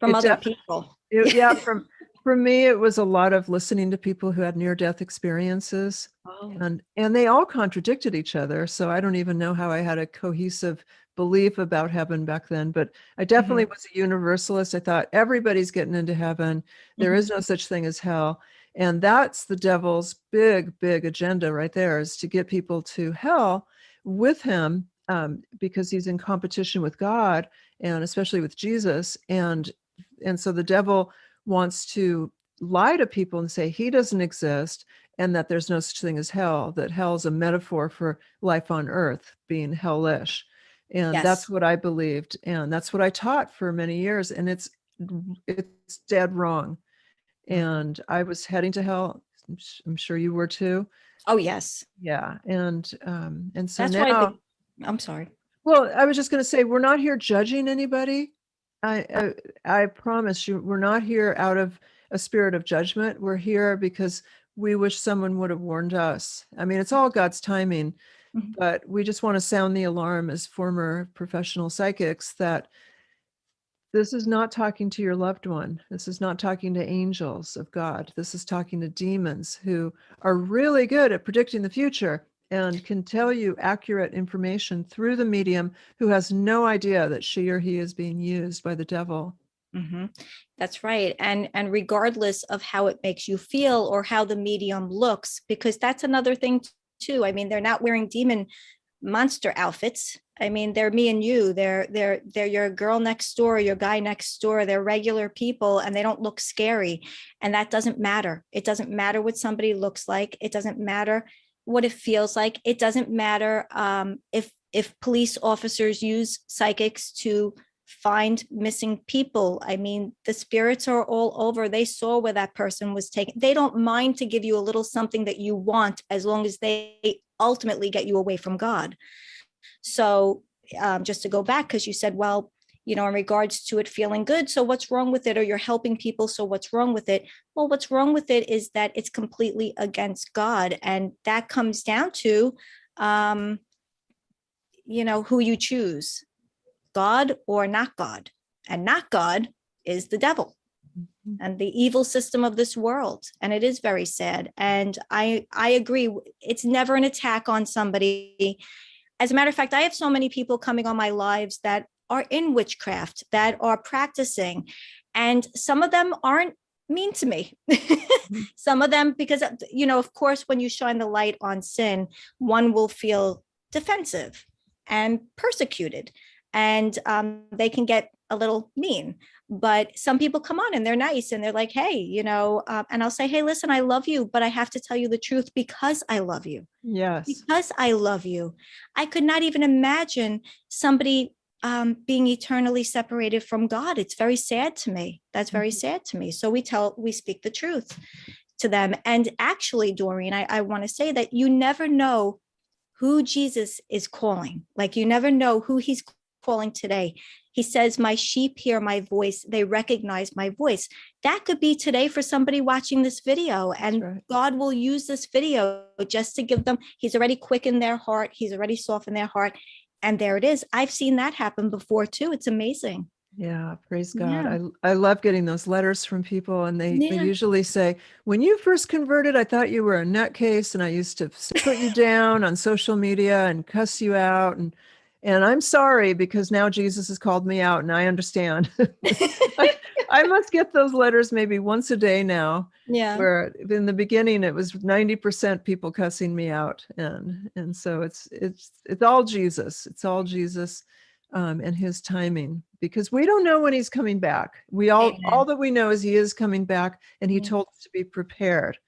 from It other people. It- yeah, [LAUGHS] from for me it was a lot of listening to people who had near death experiences Oh, and and they all contradicted each other, so I don't even know how I had a cohesive belief about heaven back then, but I definitely was a universalist. I thought everybody's getting into heaven. There Mhm. is no such thing as hell. And that's the devil's big, big agenda right there is to get people to hell with him um, because he's in competition with God and especially with Jesus. And and so the devil wants to lie to people and say he doesn't exist and that there's no such thing as hell, that hell is a metaphor for life on earth being hellish. And Yes. that's what I believed. And that's what I taught for many years. And it's it's dead wrong. And I was heading to hell. I'm sure you were too. oh yes. Yeah. And um, and so That's now. The, I'm sorry. well, I was just going to say, we're not here judging anybody. I, I I promise you, we're not here out of a spirit of judgment. We're here because we wish someone would have warned us. I mean, it's all God's timing, Mhm. but we just want to sound the alarm as former professional psychics that this is not talking to your loved one. This is not talking to angels of God. This is talking to demons who are really good at predicting the future and can tell you accurate information through the medium who has no idea that she or he is being used by the devil. hmm That's right. And and regardless of how it makes you feel or how the medium looks, because that's another thing too. I mean, they're not wearing demon monster outfits. I mean, they're me and you. They're they're they're your girl next door, your guy next door. They're regular people and they don't look scary. And that doesn't matter. It doesn't matter what somebody looks like. It doesn't matter what it feels like. It doesn't matter um, if if police officers use psychics to find missing people. I mean, the spirits are all over. They saw where that person was taken. They don't mind to give you a little something that you want as long as they ultimately get you away from God. So, um, just to go back, because you said, well, you know, in regards to it feeling good. So, what's wrong with it? Or you're helping people. So, what's wrong with it? Well, what's wrong with it is that it's completely against God. And that comes down to, um, you know, who you choose God or not God. And not God is the devil. Mhm. and the evil system of this world and it is very sad and i i agree it's never an attack on somebody as a matter of fact i have so many people coming on my lives that are in witchcraft that are practicing and some of them aren't mean to me. [LAUGHS] Some of them because uh, you know of course when you shine the light on sin one will feel defensive and persecuted and um, they can get a little mean. But some people come on and they're nice and they're like hey you know um, and i'll say hey listen i love you but i have to tell you the truth because i love you. Yes. because i love you. I could not even imagine somebody um, being eternally separated from god. It's very sad to me. That's very sad to me. So we tell we speak the truth to them. And actually doreen i, I want to say that you never know who jesus is calling. Like you never know who he's calling today. He says, My sheep hear my voice, they recognize my voice. That could be today for somebody watching this video, and right. God will use this video just to give them, He's already quickened their heart, He's already softened their heart. And there it is. I've seen that happen before too. It's amazing. Yeah, praise God. Yeah. I I love getting those letters from people and they, they usually say, when you first converted, I thought you were a nutcase and I used to put you down on social media and cuss you out and and I'm sorry because now Jesus has called me out and I understand. [LAUGHS] [LAUGHS] I, I must get those letters maybe once a day now yeah. where in the beginning it was 90% people cussing me out and and so it's it's it's all jesus. It's all jesus um, and his timing because we don't know when he's coming back. We all all that we know is he is coming back and he Yeah. told us to be prepared.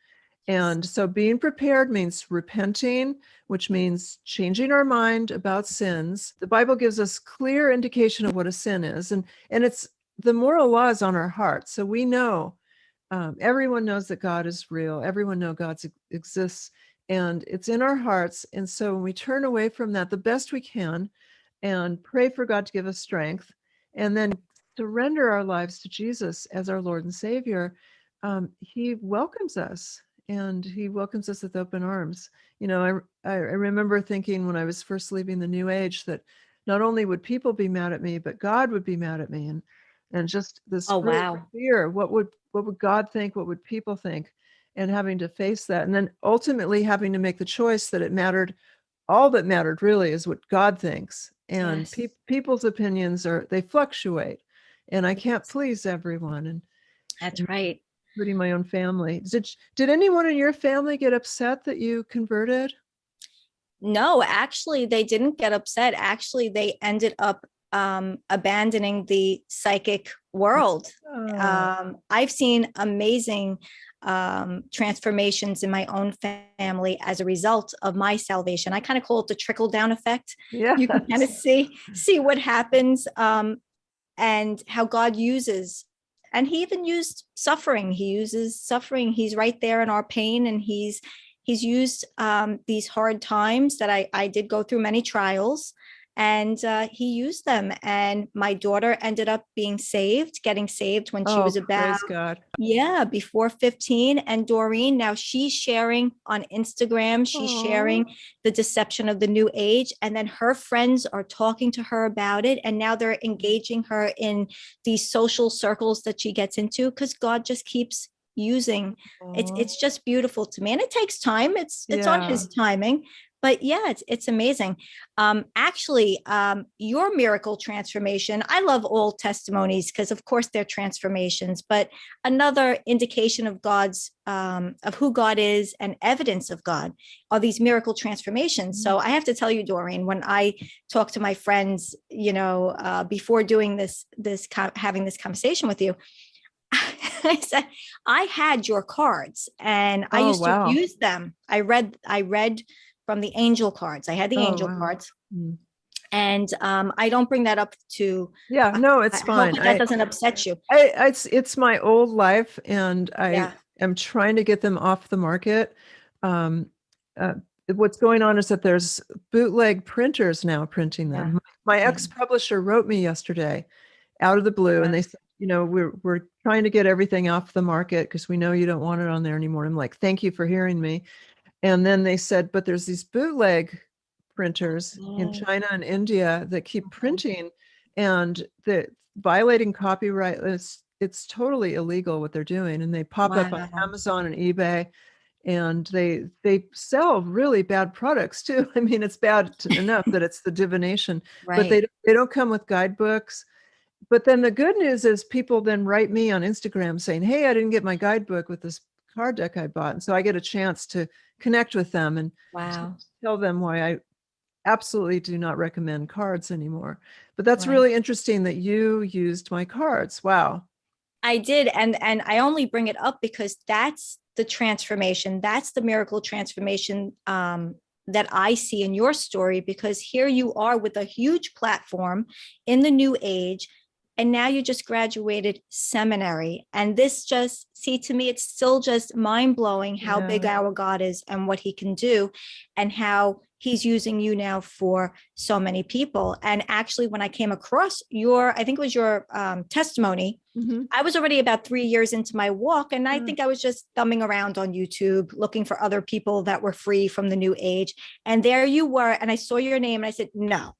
And so being prepared means repenting which means changing our mind about sins. The bible gives us clear indication of what a sin is and and it's the moral law is on our heart so we know um, everyone knows that God is real. Everyone knows God exists, and it's in our hearts. And so when we turn away from that the best we can, and pray for God to give us strength, and then surrender our lives to Jesus as our Lord and Savior, um, He welcomes us, and He welcomes us with open arms. You know, I I I remember thinking when I was first leaving the New Age that not only would people be mad at me, but God would be mad at me, and and just this Oh, wow. fear. What would what would God think? What would people think? And having to face that, and then ultimately having to make the choice that it mattered. All that mattered really is what God thinks, and Yes. peop people's opinions are they fluctuate, and I can't please everyone, and That's right. including my own family. Did did anyone in your family get upset that you converted? No, actually, they didn't get upset. Actually, they ended up um, abandoning the psychic world. Oh, um, I've seen amazing um, transformations in my own family as a result of my salvation. I kind of call it the trickle down effect. yeah. You can kind of see [LAUGHS] see what happens um, and how God uses. And he even used suffering. He uses suffering. He's right there in our pain, and he's he's used um, these hard times that I I did go through many trials and uh, he used them and my daughter ended up being saved getting saved when she Oh, was about God. yeah before 15 and doreen now she's sharing on instagram she's Aw. sharing the deception of the new age and then her friends are talking to her about it and now they're engaging her in these social circles that she gets into because god just keeps using it's it's just beautiful to me and it takes time it's it's on his timing but yeah it's it's amazing um actually um your miracle transformation i love all testimonies because of course they're transformations but another indication of god's um of who god is and evidence of god are these miracle transformations so i have to tell you doreen when i talk to my friends you know uh before doing this this having this conversation with you [LAUGHS] I said, I had your cards and I Oh, used wow. to use them. I read, I read from the angel cards. I had the Oh, angel wow. cards. Mm. And um, I don't bring that up to, Yeah, no, it's hope fine. that that I, doesn't upset you. I, it's it's my old life, and I Yeah. am trying to get them off the market. Um, uh, what's going on is that there's bootleg printers now printing them. My Yeah. ex-publisher wrote me yesterday, out of the blue, Yeah. and they said, you know, we're we're trying to get everything off the market because we know you don't want it on there anymore. I'm like, thank you for hearing me. And then they said, but there's these bootleg printers in Oh. China and India that keep printing and the violating copyright. It's it's totally illegal what they're doing and they pop up on Amazon and eBay and they they sell really bad products too. [LAUGHS] I mean, it's bad enough that it's the divination, but they don't- they don't come with guidebooks. But then the good news is people then write me on Instagram saying, "Hey, I didn't get my guidebook with this card deck I bought." And so I get a chance to connect with them and Wow. tell them why I absolutely do not recommend cards anymore. But that's Right. really interesting that you used my cards. Wow. I did. And, and I only bring it up because that's the transformation. That's the miracle transformation um, that I see in your story, because here you are with a huge platform in the new age. And now you just graduated seminary. And this just, see, to me, it's still just mind blowing how big our God is and what he can do and how he's using you now for so many people. And actually, when I came across your, I think it was your um, testimony, Mhm. I was already about three years into my walk, and I Mm. think I was just thumbing around on YouTube looking for other people that were free from the new age. And there you were, and I saw your name, and I said, "No,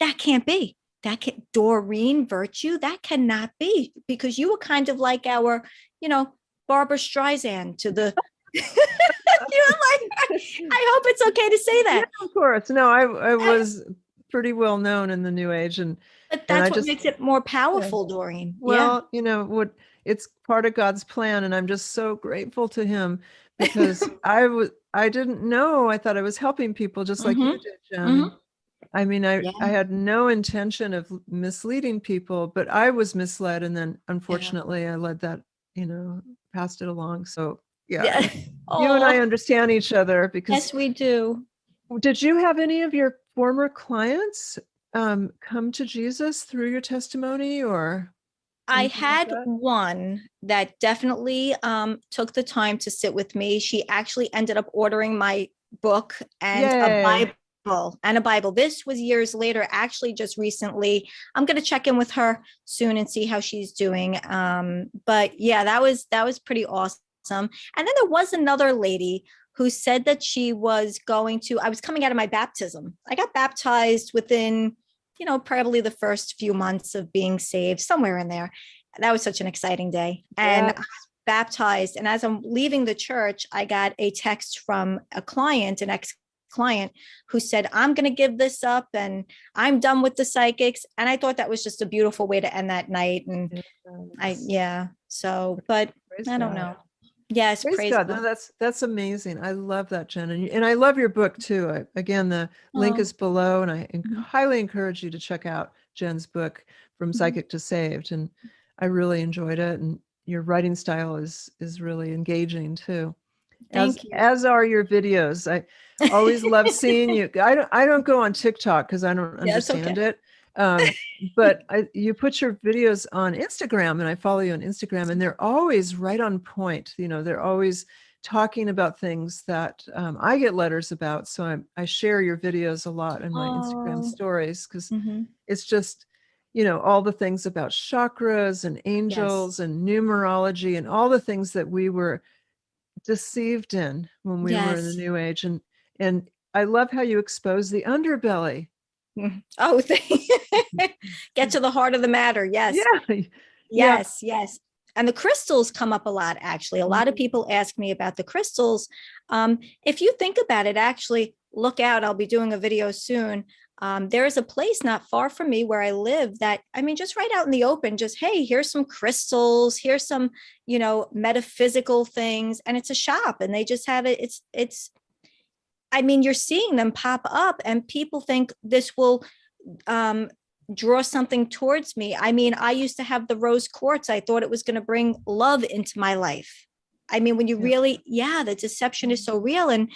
that can't be. That can Doreen Virtue. That cannot be because you were kind of like our, you know, Barbra Streisand to the." [LAUGHS] [LAUGHS] you know, like I hope it's okay to say that, Of course. No, I I was pretty well known in the new age and but that's what just- makes it more powerful, Doreen. yeah. well, you know, what it's part of God's plan and I'm just so grateful to him because [LAUGHS] I was I didn't know. I thought I was helping people just like you Mhm. did, Jen. Mhm. I mean, I Yeah. I had no intention of misleading people, but I was misled and then unfortunately I led that, you know, passed it along. So, yeah. Yeah. [LAUGHS] You and I understand each other because Yes, we do. Did you have any of your former clients um, come to Jesus through your testimony or? I anything like had that? one that definitely um, took the time to sit with me. She actually ended up ordering my book and Yay. a Bible and a Bible. This was years later, actually just recently. I'm going to check in with her soon and see how she's doing. Um, but yeah, that was that was pretty awesome. And then there was another lady who said that she was going to, I was coming out of my baptism. I got baptized within, you know, probably the first few months of being saved, somewhere in there. That was such an exciting day. And Yeah. I was baptized. And as I'm leaving the church, I got a text from a client, an ex client who said, I'm going to give this up and I'm done with the psychics. And I thought that was just a beautiful way to end that night. And I, yeah. So, but Praise I don't God. know. Yes, Praise, praise, God. God. No, that's that's amazing. I love that, Jen, and, and I love your book too. I, again, the link Oh. is below, and I Mhm. highly encourage you to check out Jen's book, From Mhm. Psychic to Saved, and I really enjoyed it. And your writing style is is really engaging too. As, you. as are your videos. I always love seeing [LAUGHS] you. I don't I don't go on TikTok because I don't Yeah, okay. understand it. Um, but I, you put your videos on Instagram, and I follow you on Instagram, and they're always right on point. You know, they're always talking about things that um, I get letters about. So I, I share your videos a lot in my Instagram Oh. stories because Mhm. it's just you know all the things about chakras and angels and numerology and all the things that we were deceived in when we were in the new age and and i love how you expose the underbelly Oh, [LAUGHS] get to the heart of the matter. Yes. yeah [LAUGHS] yeah. Yes, yes. And the crystals come up a lot, actually. A lot of Mhm. people ask me about the crystals. Um, if you think about it, actually, look out. I'll be doing a video soon. Um, there is a place not far from me where I live that, I mean, just right out in the open, just, hey, here's some crystals, here's some, you know, metaphysical things. And it's a shop and they just have it. It's, it's, I mean, you're seeing them pop up and people think this will um, draw something towards me. I mean, I used to have the rose quartz. I thought it was going to bring love into my life. I mean, when you really, yeah, the deception is so real. And,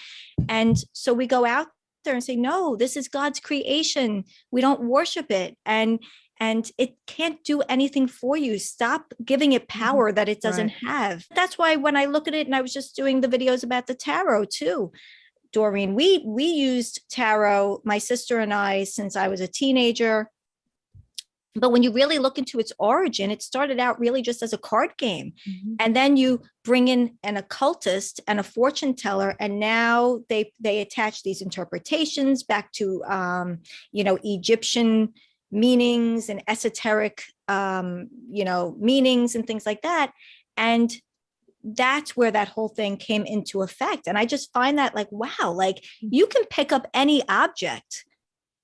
and so we go out there and say, no, this is God's creation. We don't worship it. And, and it can't do anything for you. Stop giving it mm-hmm. power that it doesn't have. That's why when I look at it, and I was just doing the videos about the tarot too, Doreen, we we used tarot, my sister and I, since I was a teenager. But when you really look into its origin, it started out really just as a card game. Mhm. And then you bring in an occultist and a fortune teller, and now they they attach these interpretations back to um, you know, Egyptian meanings and esoteric, um, you know, meanings and things like that. And that's where that whole thing came into effect. And I just find that like, wow, like you can pick up any object,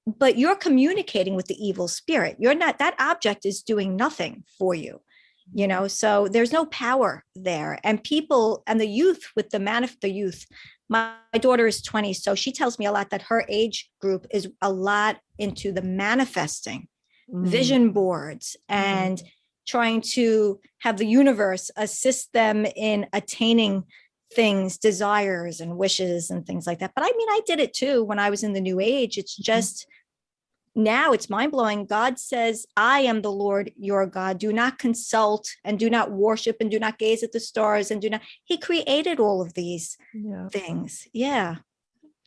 but you're communicating with the evil spirit. You're not, that object is doing nothing for you, you know, so there's no power there. And people and the youth with the man of the youth, my, my daughter is 20, so she tells me a lot that her age group is a lot into the manifesting Mm. vision boards and trying to have the universe assist them in attaining things, desires and wishes and things like that. But I mean, I did it too when I was in the new age. It's just now it's mind blowing. God says, I am the Lord your God. Do not consult and do not worship and do not gaze at the stars and do not. He created all of these Yeah. things. Yeah.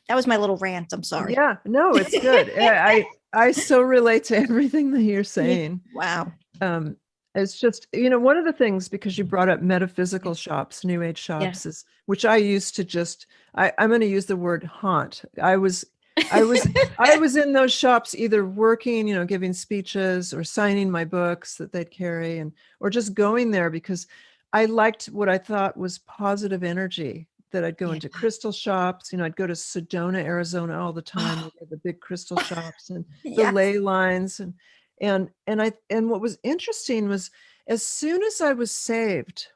That was my little rant. I'm sorry. Yeah, no, it's good. [LAUGHS] I, I I so relate to everything that you're saying. Wow. Um, it's just, you know, one of the things, because you brought up metaphysical shops, new age shops, is which I used to just, I, I'm going to use the word haunt. I was, I was, I [LAUGHS] was in those shops either working, you know, giving speeches or signing my books that they'd carry and, or just going there because I liked what I thought was positive energy that I'd go Yeah. into crystal shops, you know, I'd go to Sedona, Arizona all the time, oh. they the big crystal [LAUGHS] shops and the Yes. ley lines and and and I and what was interesting was as soon as I was saved,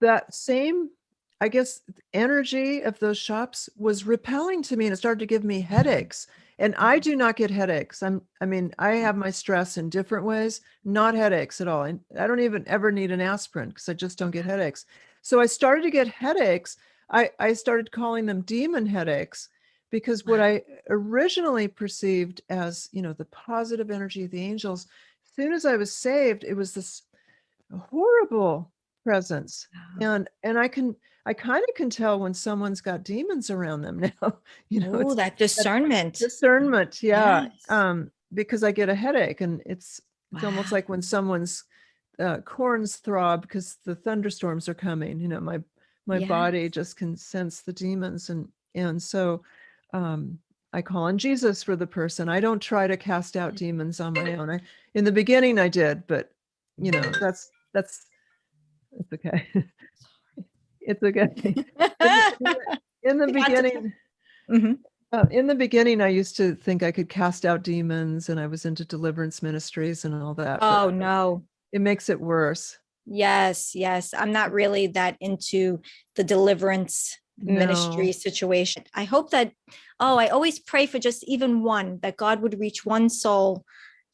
that same I guess energy of those shops was repelling to me and it started to give me headaches. And I do not get headaches. I'm I mean, I have my stress in different ways, not headaches at all. And I don't even ever need an aspirin because I just don't get headaches. So I started to get headaches. I, I started calling them demon headaches because what I originally perceived as, you know, the positive energy of the angels, as soon as I was saved, it was this horrible presence. And and I can I kind of can tell when someone's got demons around them [LAUGHS] now. You know, Oh, that discernment. discernment. Yeah. Yes. Um, because I get a headache and it's it's almost like when someone's uh, corns throb because the thunderstorms are coming. You know, my my body just can sense the demons, and and so um, I call on Jesus for the person. I don't try to cast out demons on my own. I in the beginning I did, but you know that's that's it's okay. [LAUGHS] it's okay. [LAUGHS] In the, in the You got beginning, Mhm. uh, in the beginning, I used to think I could cast out demons, and I was into deliverance ministries and all that. Oh, no. it makes it worse. Yes, yes. I'm not really that into the deliverance ministry situation. I hope that, oh, I always pray for just even one, that God would reach one soul,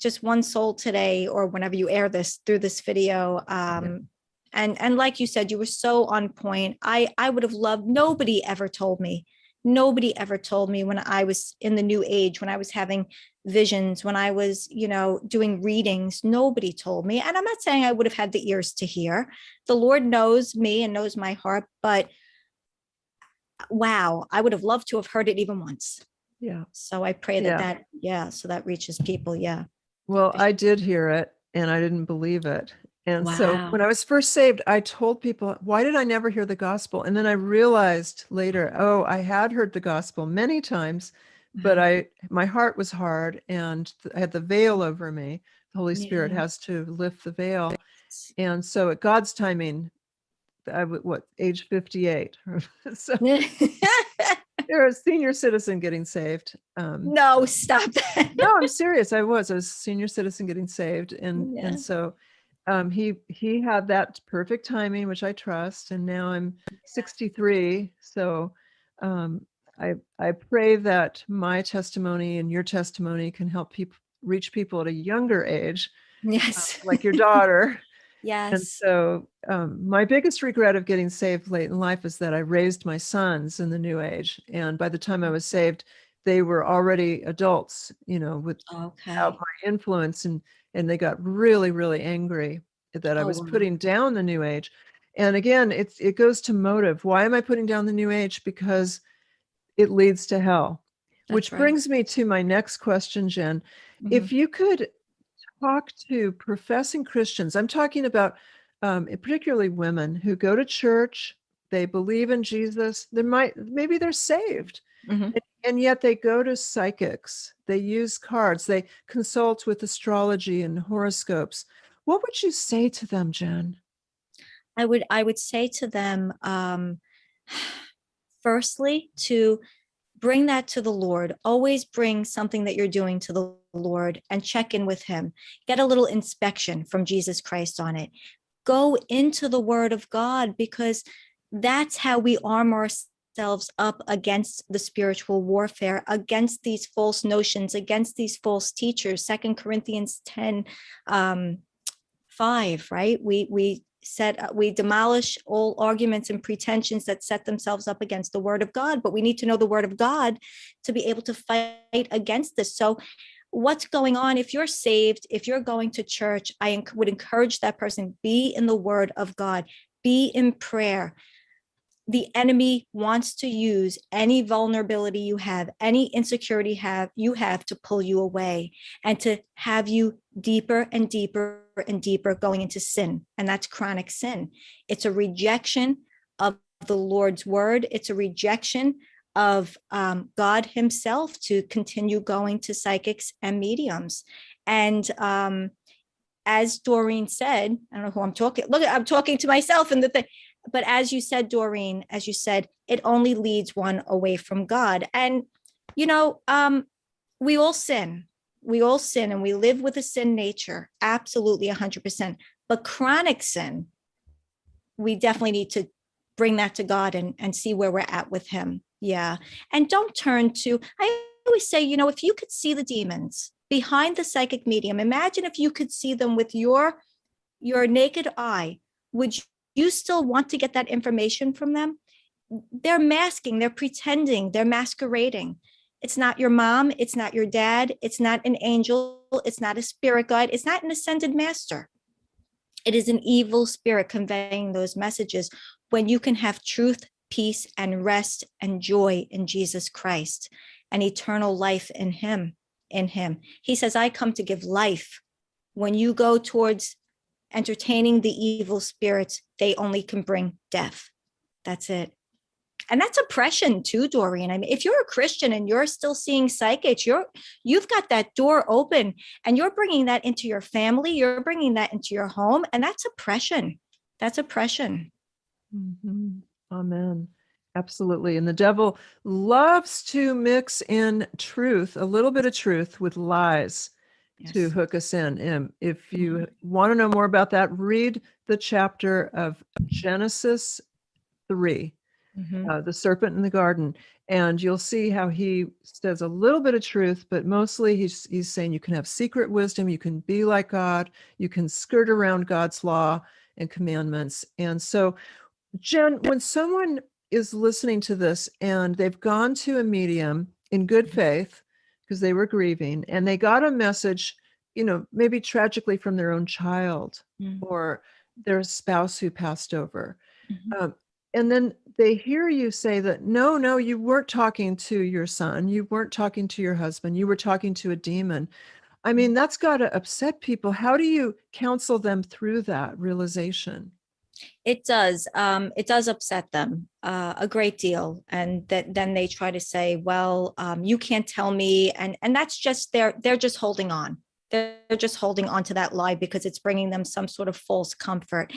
just one soul today, or whenever you air this through this video. Um, and, and like you said, you were so on point. I, I would have loved, nobody ever told me, nobody ever told me when I was in the new age, when I was having visions, when I was, you know, doing readings, nobody told me. And I'm not saying I would have had the ears to hear. The Lord knows me and knows my heart, but wow, I would have loved to have heard it even once. Yeah. So I pray that Yeah. that, yeah, so that reaches people. Yeah. Well, I did hear it, and I didn't believe it. And so when I was first saved, I told people, why did I never hear the gospel? And then I realized later, oh, I had heard the gospel many times, but uh-huh. I my heart was hard and I had the veil over me. The Holy Spirit Yeah. has to lift the veil. And so at God's timing, I would what age 58. [LAUGHS] so [LAUGHS] you're a senior citizen getting saved. Um, no, stop that. no, I'm [LAUGHS] serious. I was. I was a senior citizen getting saved, and Yeah. and so um, he he had that perfect timing, which I trust. And now I'm 63, so um, I I pray that my testimony and your testimony can help people reach people at a younger age, uh, Yes. like your daughter. And so um, my biggest regret of getting saved late in life is that I raised my sons in the new age. And by the time I was saved, they were already adults, you know, with Okay. my influence and and they got really, really angry that I Oh, was wow. putting down the new age. And again, it's it goes to motive. Why am I putting down the new age? Because it leads to hell. Which right. brings me to my next question, Jen Mhm. if you could talk to professing Christians, I'm talking about um, particularly women who go to church, they believe in Jesus, they might maybe they're saved, Mhm. and, And yet they go to psychics. They use cards. They consult with astrology and horoscopes. What would you say to them, Jen? I would I would say to them, um, firstly, to bring that to the Lord. Always bring something that you're doing to the Lord and check in with Him. Get a little inspection from Jesus Christ on it. Go into the Word of God because that's how we arm ourselves up against the spiritual warfare, against these false notions, against these false teachers. Second Corinthians 10, um, 5, right? We we set uh, we demolish all arguments and pretensions that set themselves up against the word of God, but we need to know the word of God to be able to fight against this. So what's going on if you're saved, if you're going to church, I would encourage that person be in the word of God, be in prayer, the enemy wants to use any vulnerability you have, any insecurity have you have to pull you away and to have you deeper and deeper and deeper going into sin. And that's chronic sin. It's a rejection of the Lord's word. It's a rejection of um, God himself to continue going to psychics and mediums. And um, as Doreen said, I don't know who I'm talking, look, I'm talking to myself and the thing, but as you said, Doreen, as you said, it only leads one away from God. And, you know, um, we all sin. We all sin and we live with a sin nature, absolutely 100%. But chronic sin, we definitely need to bring that to God and, and see where we're at with him. Yeah. And don't turn to, I always say, you know, if you could see the demons behind the psychic medium, imagine if you could see them with your, your naked eye, would you still want to get that information from them? They're masking, they're pretending, they're masquerading. It's not your mom, it's not your dad, it's not an angel, it's not a spirit guide, it's not an ascended master. It is an evil spirit conveying those messages when you can have truth, peace, and rest and joy in Jesus Christ and eternal life in him, in him. He says, I come to give life. When you go towards entertaining the evil spirits, they only can bring death. That's it. And that's oppression too, Doreen. I mean, if you're a Christian and you're still seeing psychics, you're you've got that door open and you're bringing that into your family, you're bringing that into your home, and that's oppression. That's oppression. Mm -hmm. Amen. Absolutely. And the devil loves to mix in truth, a little bit of truth with lies yes. to hook us in. And if you mm-hmm. want to know more about that, read the chapter of Genesis 3, mm-hmm. uh, the serpent in the garden, and you'll see how he says a little bit of truth, but mostly he's, he's saying you can have secret wisdom, you can be like God, you can skirt around God's law and commandments. And so, Jen, when someone is listening to this and they've gone to a medium in good mm-hmm. faith, because they were grieving and they got a message, you know, maybe tragically from their own child mm. or their spouse who passed over. Mm -hmm. um, and then they hear you say that, no, no, you weren't talking to your son. You weren't talking to your husband. You were talking to a demon. I mean, mm. that's got to upset people. How do you counsel them through that realization? It does. Um, it does upset them uh, a great deal. And that then they try to say, well, um, you can't tell me. And, and that's just, they're, they're just holding on. They're just holding on to that lie because it's bringing them some sort of false comfort.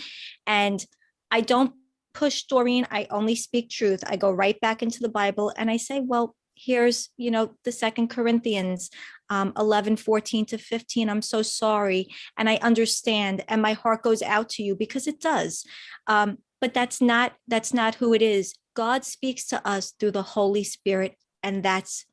And I don't push Doreen. I only speak truth. I go right back into the Bible and I say, well, here's, you know, the second Corinthians um, 11, 14 to 15. I'm so sorry. And I understand. And my heart goes out to you because it does. Um, but that's not, that's not who it is. God speaks to us through the Holy Spirit. And that's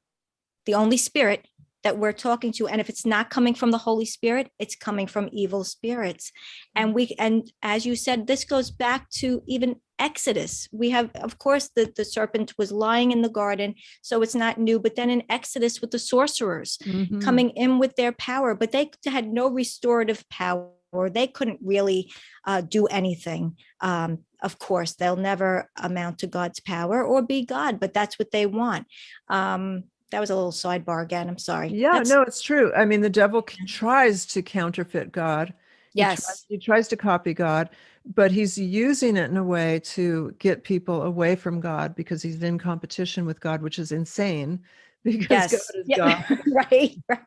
the only spirit that we're talking to. And if it's not coming from the Holy Spirit, it's coming from evil spirits. And we, and as you said, this goes back to even Exodus. We have, of course, the, the serpent was lying in the garden, so it's not new, but then in Exodus with the sorcerers mm -hmm. coming in with their power, but they had no restorative power or they couldn't really uh, do anything. Um, of course, they'll never amount to God's power or be God, but that's what they want. Um, that was a little sidebar again. I'm sorry. Yeah, That's, no, it's true. I mean, the devil tries to counterfeit God He tries- Yes. He tries to copy God, but he's using it in a way to get people away from God because he's in competition with God, which is insane [LAUGHS] because Yes. God is Yeah. God. [LAUGHS] right. Right.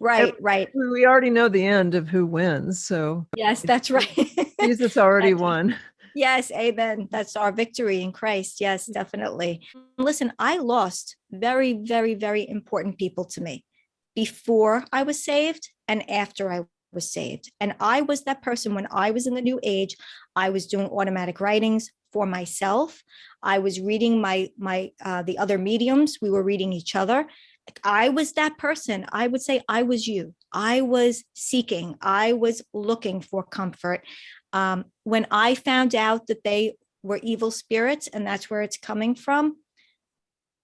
Right. Right. We already know the end of who wins. So Yes, that's [LAUGHS] right. Jesus already won. Yes, amen. That's our victory in Christ. Yes, definitely. Listen, I lost very, very, very important people to me before I was saved and after I was saved. And I was that person when I was in the new age, I was doing automatic writings for myself. I was reading my my uh the other mediums, we were reading each other. I was that person. I would say I was you. I was seeking. I was looking for comfort um, when I found out that they were evil spirits and that's where it's coming from,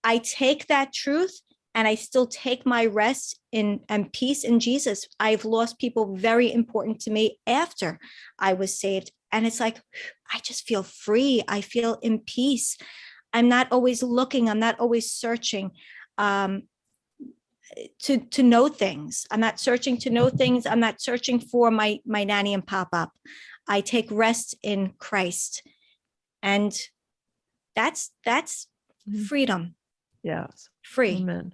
I take that truth and I still take my rest in and peace in Jesus. I've lost people very important to me after I was saved. And it's like, I just feel free. I feel in peace. I'm not always looking, I'm not always searching. Um, to to know things i'm not searching to know things i'm not searching for my my nanny and pop up I take rest in Christ. And that's that's Mhm. freedom, Yes. Free. Amen.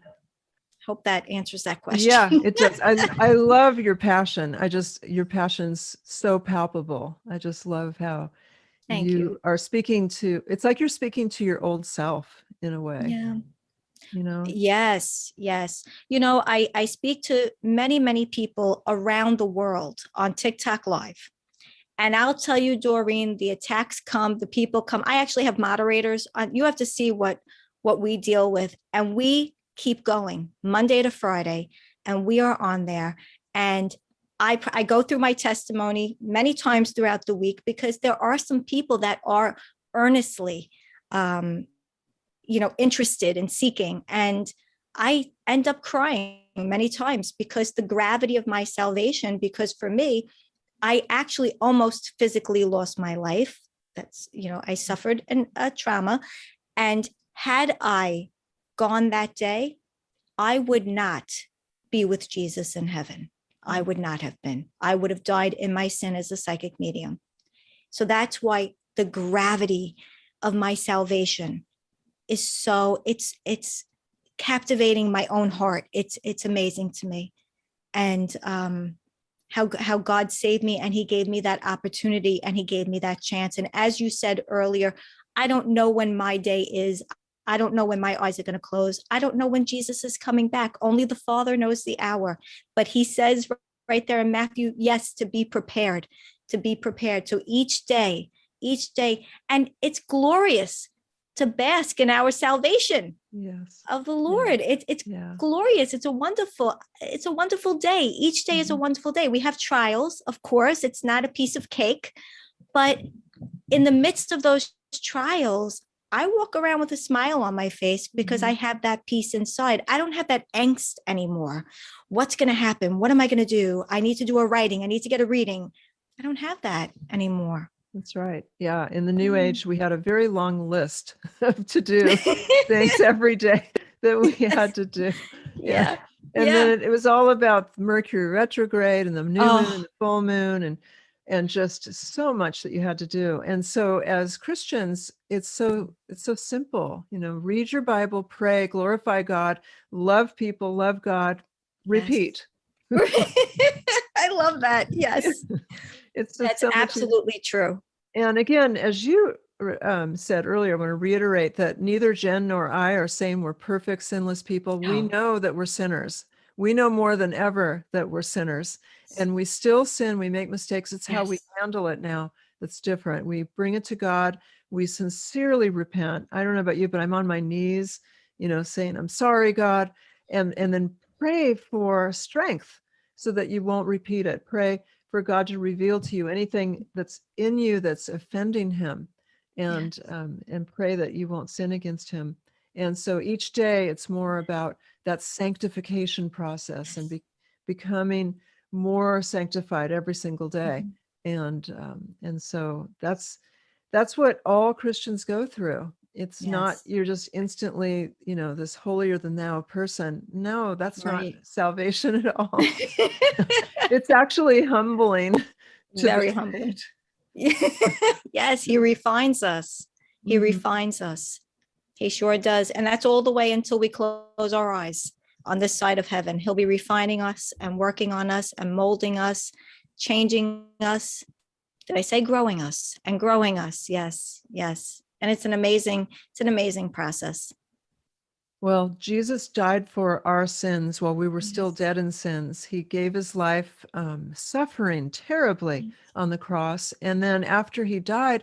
Hope that answers that question. Yeah, it does. [LAUGHS] I, I love your passion. I just, your passion's so palpable. I just love how Thank you, you. are speaking to, it's like you're speaking to your old self in a way, Yeah. you know? Yes, yes. You know, I I speak to many, many people around the world on TikTok live. And I'll tell you, Doreen, the attacks come, the people come. I actually have moderators on, you have to see what what we deal with. And we keep going Monday to Friday, and we are on there. And I, I go through my testimony many times throughout the week because there are some people that are earnestly, um, you know, interested in seeking. And I end up crying many times because the gravity of my salvation, because for me, I actually almost physically lost my life. That's, you know, I suffered an, a trauma. And had I gone that day, I would not be with Jesus in heaven. I would not have been. I would have died in my sin as a psychic medium. So that's why the gravity of my salvation is so it's it's captivating my own heart. It's it's amazing to me. And um how how God saved me and he gave me that opportunity and he gave me that chance. And as you said earlier, I don't know when my day is. I don't know when my eyes are going to close. I don't know when Jesus is coming back. Only the Father knows the hour. But he says right there in Matthew, yes, to be prepared, to be prepared. So each day, each day, and it's glorious to bask in our salvation Yes. of the Lord. It, it's Yeah. glorious. It's a wonderful, it's a wonderful day. Each day is a Mhm. wonderful day. We have trials, of course. It's not a piece of cake, but in the midst of those trials, I walk around with a smile on my face because I have that peace inside. I don't have that angst anymore. What's going to happen? What am I going to do? I need to do a writing. I need to get a reading. I don't have that anymore. That's right. Yeah. In the new Mm. age, we had a very long list [LAUGHS] of to do [LAUGHS] things every day [LAUGHS] that we had to do. yeah. And Yeah. then it was all about Mercury retrograde and the new moon Oh. and the full moon and and just so much that you had to do. And so as Christians, it's so it's so simple, you know, read your Bible, pray, glorify God, love people, love God, repeat. [LAUGHS] I love that. Yes. [LAUGHS] It's just That's so much absolutely true. And again, as you um, said earlier, I want to reiterate that neither Jen nor I are saying we're perfect, sinless people. We know that we're sinners. We know more than ever that we're sinners and we still sin. We make mistakes. It's how we handle it now that's different. We bring it to God. We sincerely repent. I don't know about you, but I'm on my knees, you know, saying, I'm sorry, God. And, and then pray for strength so that you won't repeat it. Pray for God to reveal to you anything that's in you that's offending him and um, and pray that you won't sin against him. And so each day it's more about that sanctification process and be, becoming more sanctified every single day. And um, and so that's that's what all Christians go through. It's not you're just instantly, you know, this holier than thou person. No, that's Right. not salvation at all [LAUGHS] it's actually humbling to Very humbling. [LAUGHS] [LAUGHS] yes, he refines us. He Mhm. refines us. He sure does. And that's all the way until we close our eyes on this side of heaven. He'll be refining us and working on us and molding us, changing us. Did I say growing us and growing us? Yes, yes. And it's an amazing, it's an amazing process. Well, Jesus died for our sins while we were still dead in sins. He gave his life um, suffering terribly Yes. on the cross. And then after he died,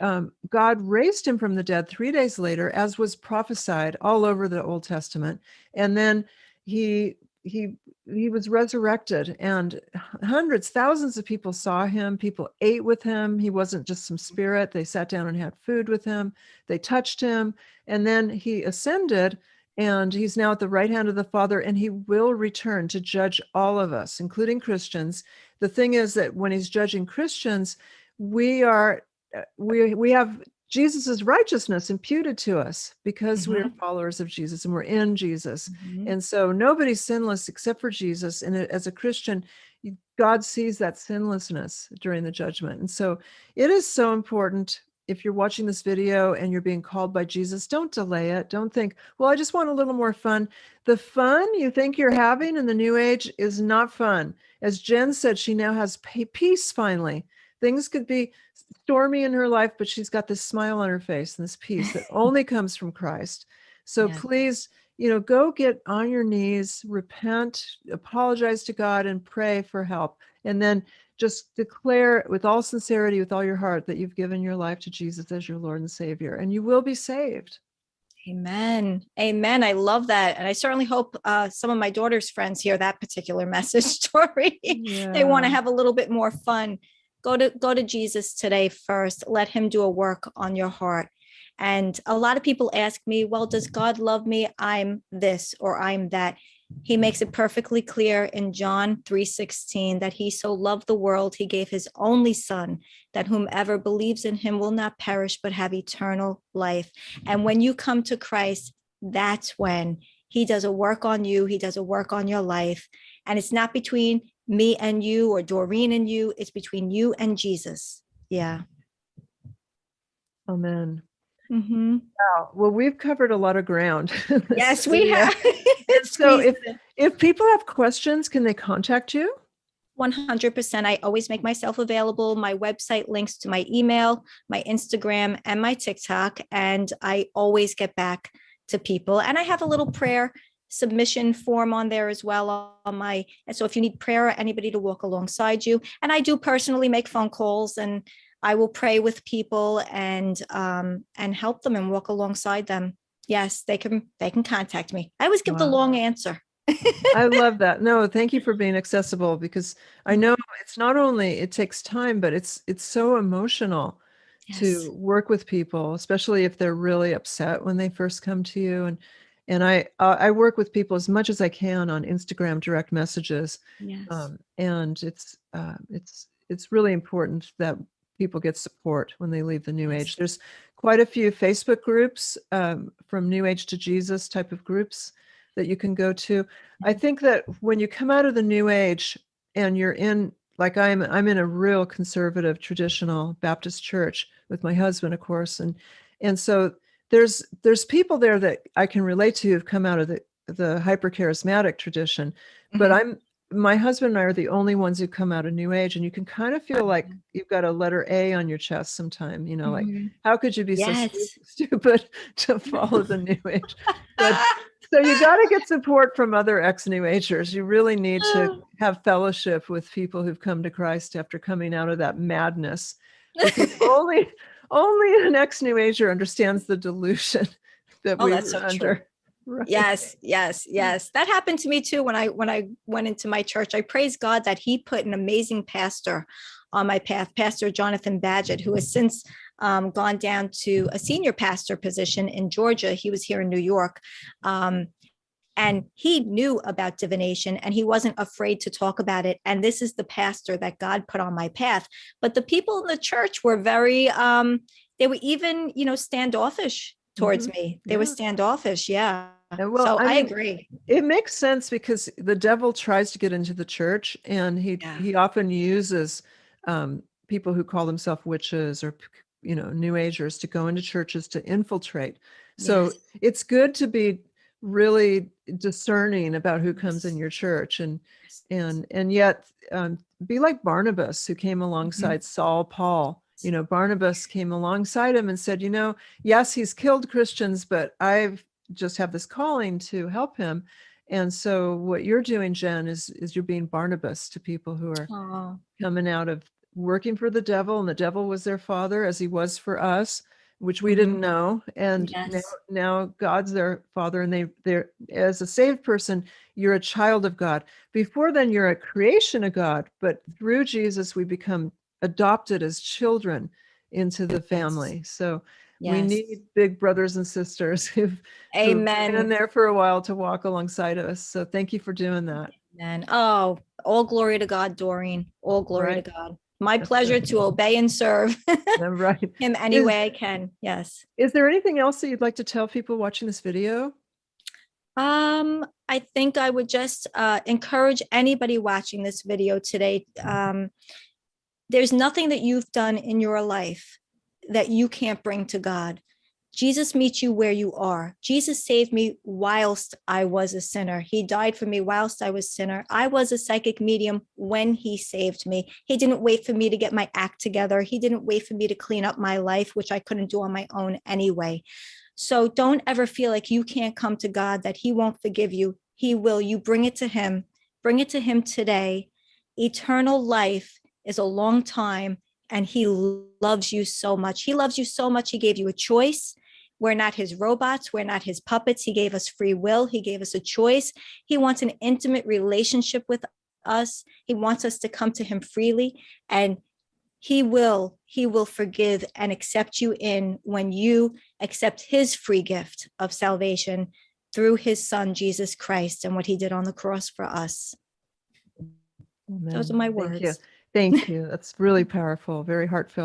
um, God raised him from the dead three days later, as was prophesied all over the Old Testament. And then he he he was resurrected and hundreds thousands of people saw him. People ate with him. He wasn't just some spirit. They sat down and had food with him. They touched him. And then he ascended and he's now at the right hand of the father and he will return to judge all of us including christians. The thing is that when he's judging christians we are Uh, we we have jesus's righteousness imputed to us because we're mm-hmm. followers of jesus and we're in jesus Mhm. and so nobody's sinless except for jesus and uh, as a christian god sees that sinlessness during the judgment and so it is so important if you're watching this video and you're being called by Jesus, don't delay it. Don't think, well, I just want a little more fun. The fun you think you're having in the new age is not fun. As Jen said, she now has peace finally. Things could be stormy in her life, but she's got this smile on her face and this peace that [LAUGHS] only comes from Christ. So Yeah. please, you know, go get on your knees, repent, apologize to God, and pray for help. And then just declare with all sincerity, with all your heart, that you've given your life to Jesus as your Lord and Savior, and you will be saved. Amen. Amen. I love that. And I certainly hope uh, some of my daughter's friends hear that particular [LAUGHS] message story. they want to have a little bit more fun. Go to go to Jesus today first. Let him do a work on your heart. And a lot of people ask me, well, does God love me? I'm this or I'm that. He makes it perfectly clear in John 3:16 that he so loved the world he gave his only son that whomever believes in him will not perish but have eternal life. And when you come to Christ, that's when he does a work on you, he does a work on your life. And it's not between me and you or Doreen and you, it's between you and Jesus. Yeah. Amen. Mhm. Wow. Well, we've covered a lot of ground. [LAUGHS] Yes, we have. [LAUGHS] So if if people have questions, can they contact you? 100%. I always make myself available. My website links to my email, my Instagram, and my TikTok. And I always get back to people. And I have a little prayer submission form on there as well on my and so if you need prayer or anybody to walk alongside you and i do personally make phone calls and i will pray with people and um and help them and walk alongside them yes they can they can contact me i always give the Wow. long answer I [LAUGHS] love that. No, thank you for being accessible because I know it's not only it takes time, but it's it's so emotional Yes. to work with people, especially if they're really upset when they first come to you. And and I uh, I work with people as much as I can on Instagram direct messages, yes um, and it's uh, it's it's really important that people get support when they leave the New Yes. Age. There's quite a few Facebook groups um, from New Age to Jesus type of groups that you can go to. I Mhm. think that when you come out of the New Age and you're in like I'm I'm in a real conservative traditional Baptist church with my husband, of course, and and so there's there's people there that I can relate to who've come out of the the hyper charismatic tradition, but Mhm. I'm my husband and I are the only ones who come out of New Age, and you can kind of feel like you've got a letter A on your chest sometime. You know, like Mhm. how could you be so Yes. stu- [LAUGHS] stupid to follow the New Age? But [LAUGHS] so you got to get support from other ex New Agers. You really need to have fellowship with people who've come to Christ after coming out of that madness. Because [LAUGHS] only only an ex New Ager understands the delusion [LAUGHS] that Oh, we that's were so true. under. Right. yes yes yes that happened to me too when i when i went into my church i praise god that he put an amazing pastor on my path pastor jonathan badgett who has since um, gone down to a senior pastor position in georgia he was here in new york um, and he knew about divination and he wasn't afraid to talk about it. And this is the pastor that god put on my path. But the people in the church were very um they were even you know standoffish towards me. They were standoffish yeah. And well, so I i, agree. It makes sense because the devil tries to get into the church and he Yeah. he often uses um, people who call themselves witches or, you know, New Agers to go into churches to infiltrate. So Yes. it's good to be really discerning about who comes in your church and and and yet um, be like Barnabas who came alongside Saul Paul. You know, Barnabas came alongside him and said, you know, yes, he's killed Christians, but I've just have this calling to help him. And so what you're doing, Jen, is is you're being Barnabas to people who are Oh, coming out of working for the devil and the devil was their father as he was for us which we didn't mm-hmm. know and now, Yes. now god's their father and they they're as a saved person you're a child of god before then you're a creation of god but through jesus we become adopted as children into the family so we need big brothers and sisters [LAUGHS] who've, who've been Amen. there for a while to walk alongside us so thank you for doing that Amen. Oh, all glory to God, Doreen. All glory Right. to God. My pleasure to obey and serve [LAUGHS] right him any way I can. Yes. Is there anything else that you'd like to tell people watching this video? Um, I think I would just uh, encourage anybody watching this video today. Um, there's nothing that you've done in your life that you can't bring to God. Jesus meets you where you are. Jesus saved me whilst I was a sinner. He died for me whilst I was sinner. I was a psychic medium when he saved me. He didn't wait for me to get my act together. He didn't wait for me to clean up my life, which I couldn't do on my own anyway. So don't ever feel like you can't come to God, that he won't forgive you. He will. You bring it to him. Bring it to him today. Eternal life is a long time and he loves you so much. He loves you so much. He gave you a choice. We're not his robots. We're not his puppets. He gave us free will. He gave us a choice. He wants an intimate relationship with us. He wants us to come to him freely and he will, he will forgive and accept you in when you accept his free gift of salvation through his son, Jesus Christ, and what he did on the cross for us. Those are my words. Thank you. [LAUGHS] Thank you. That's really powerful, very heartfelt.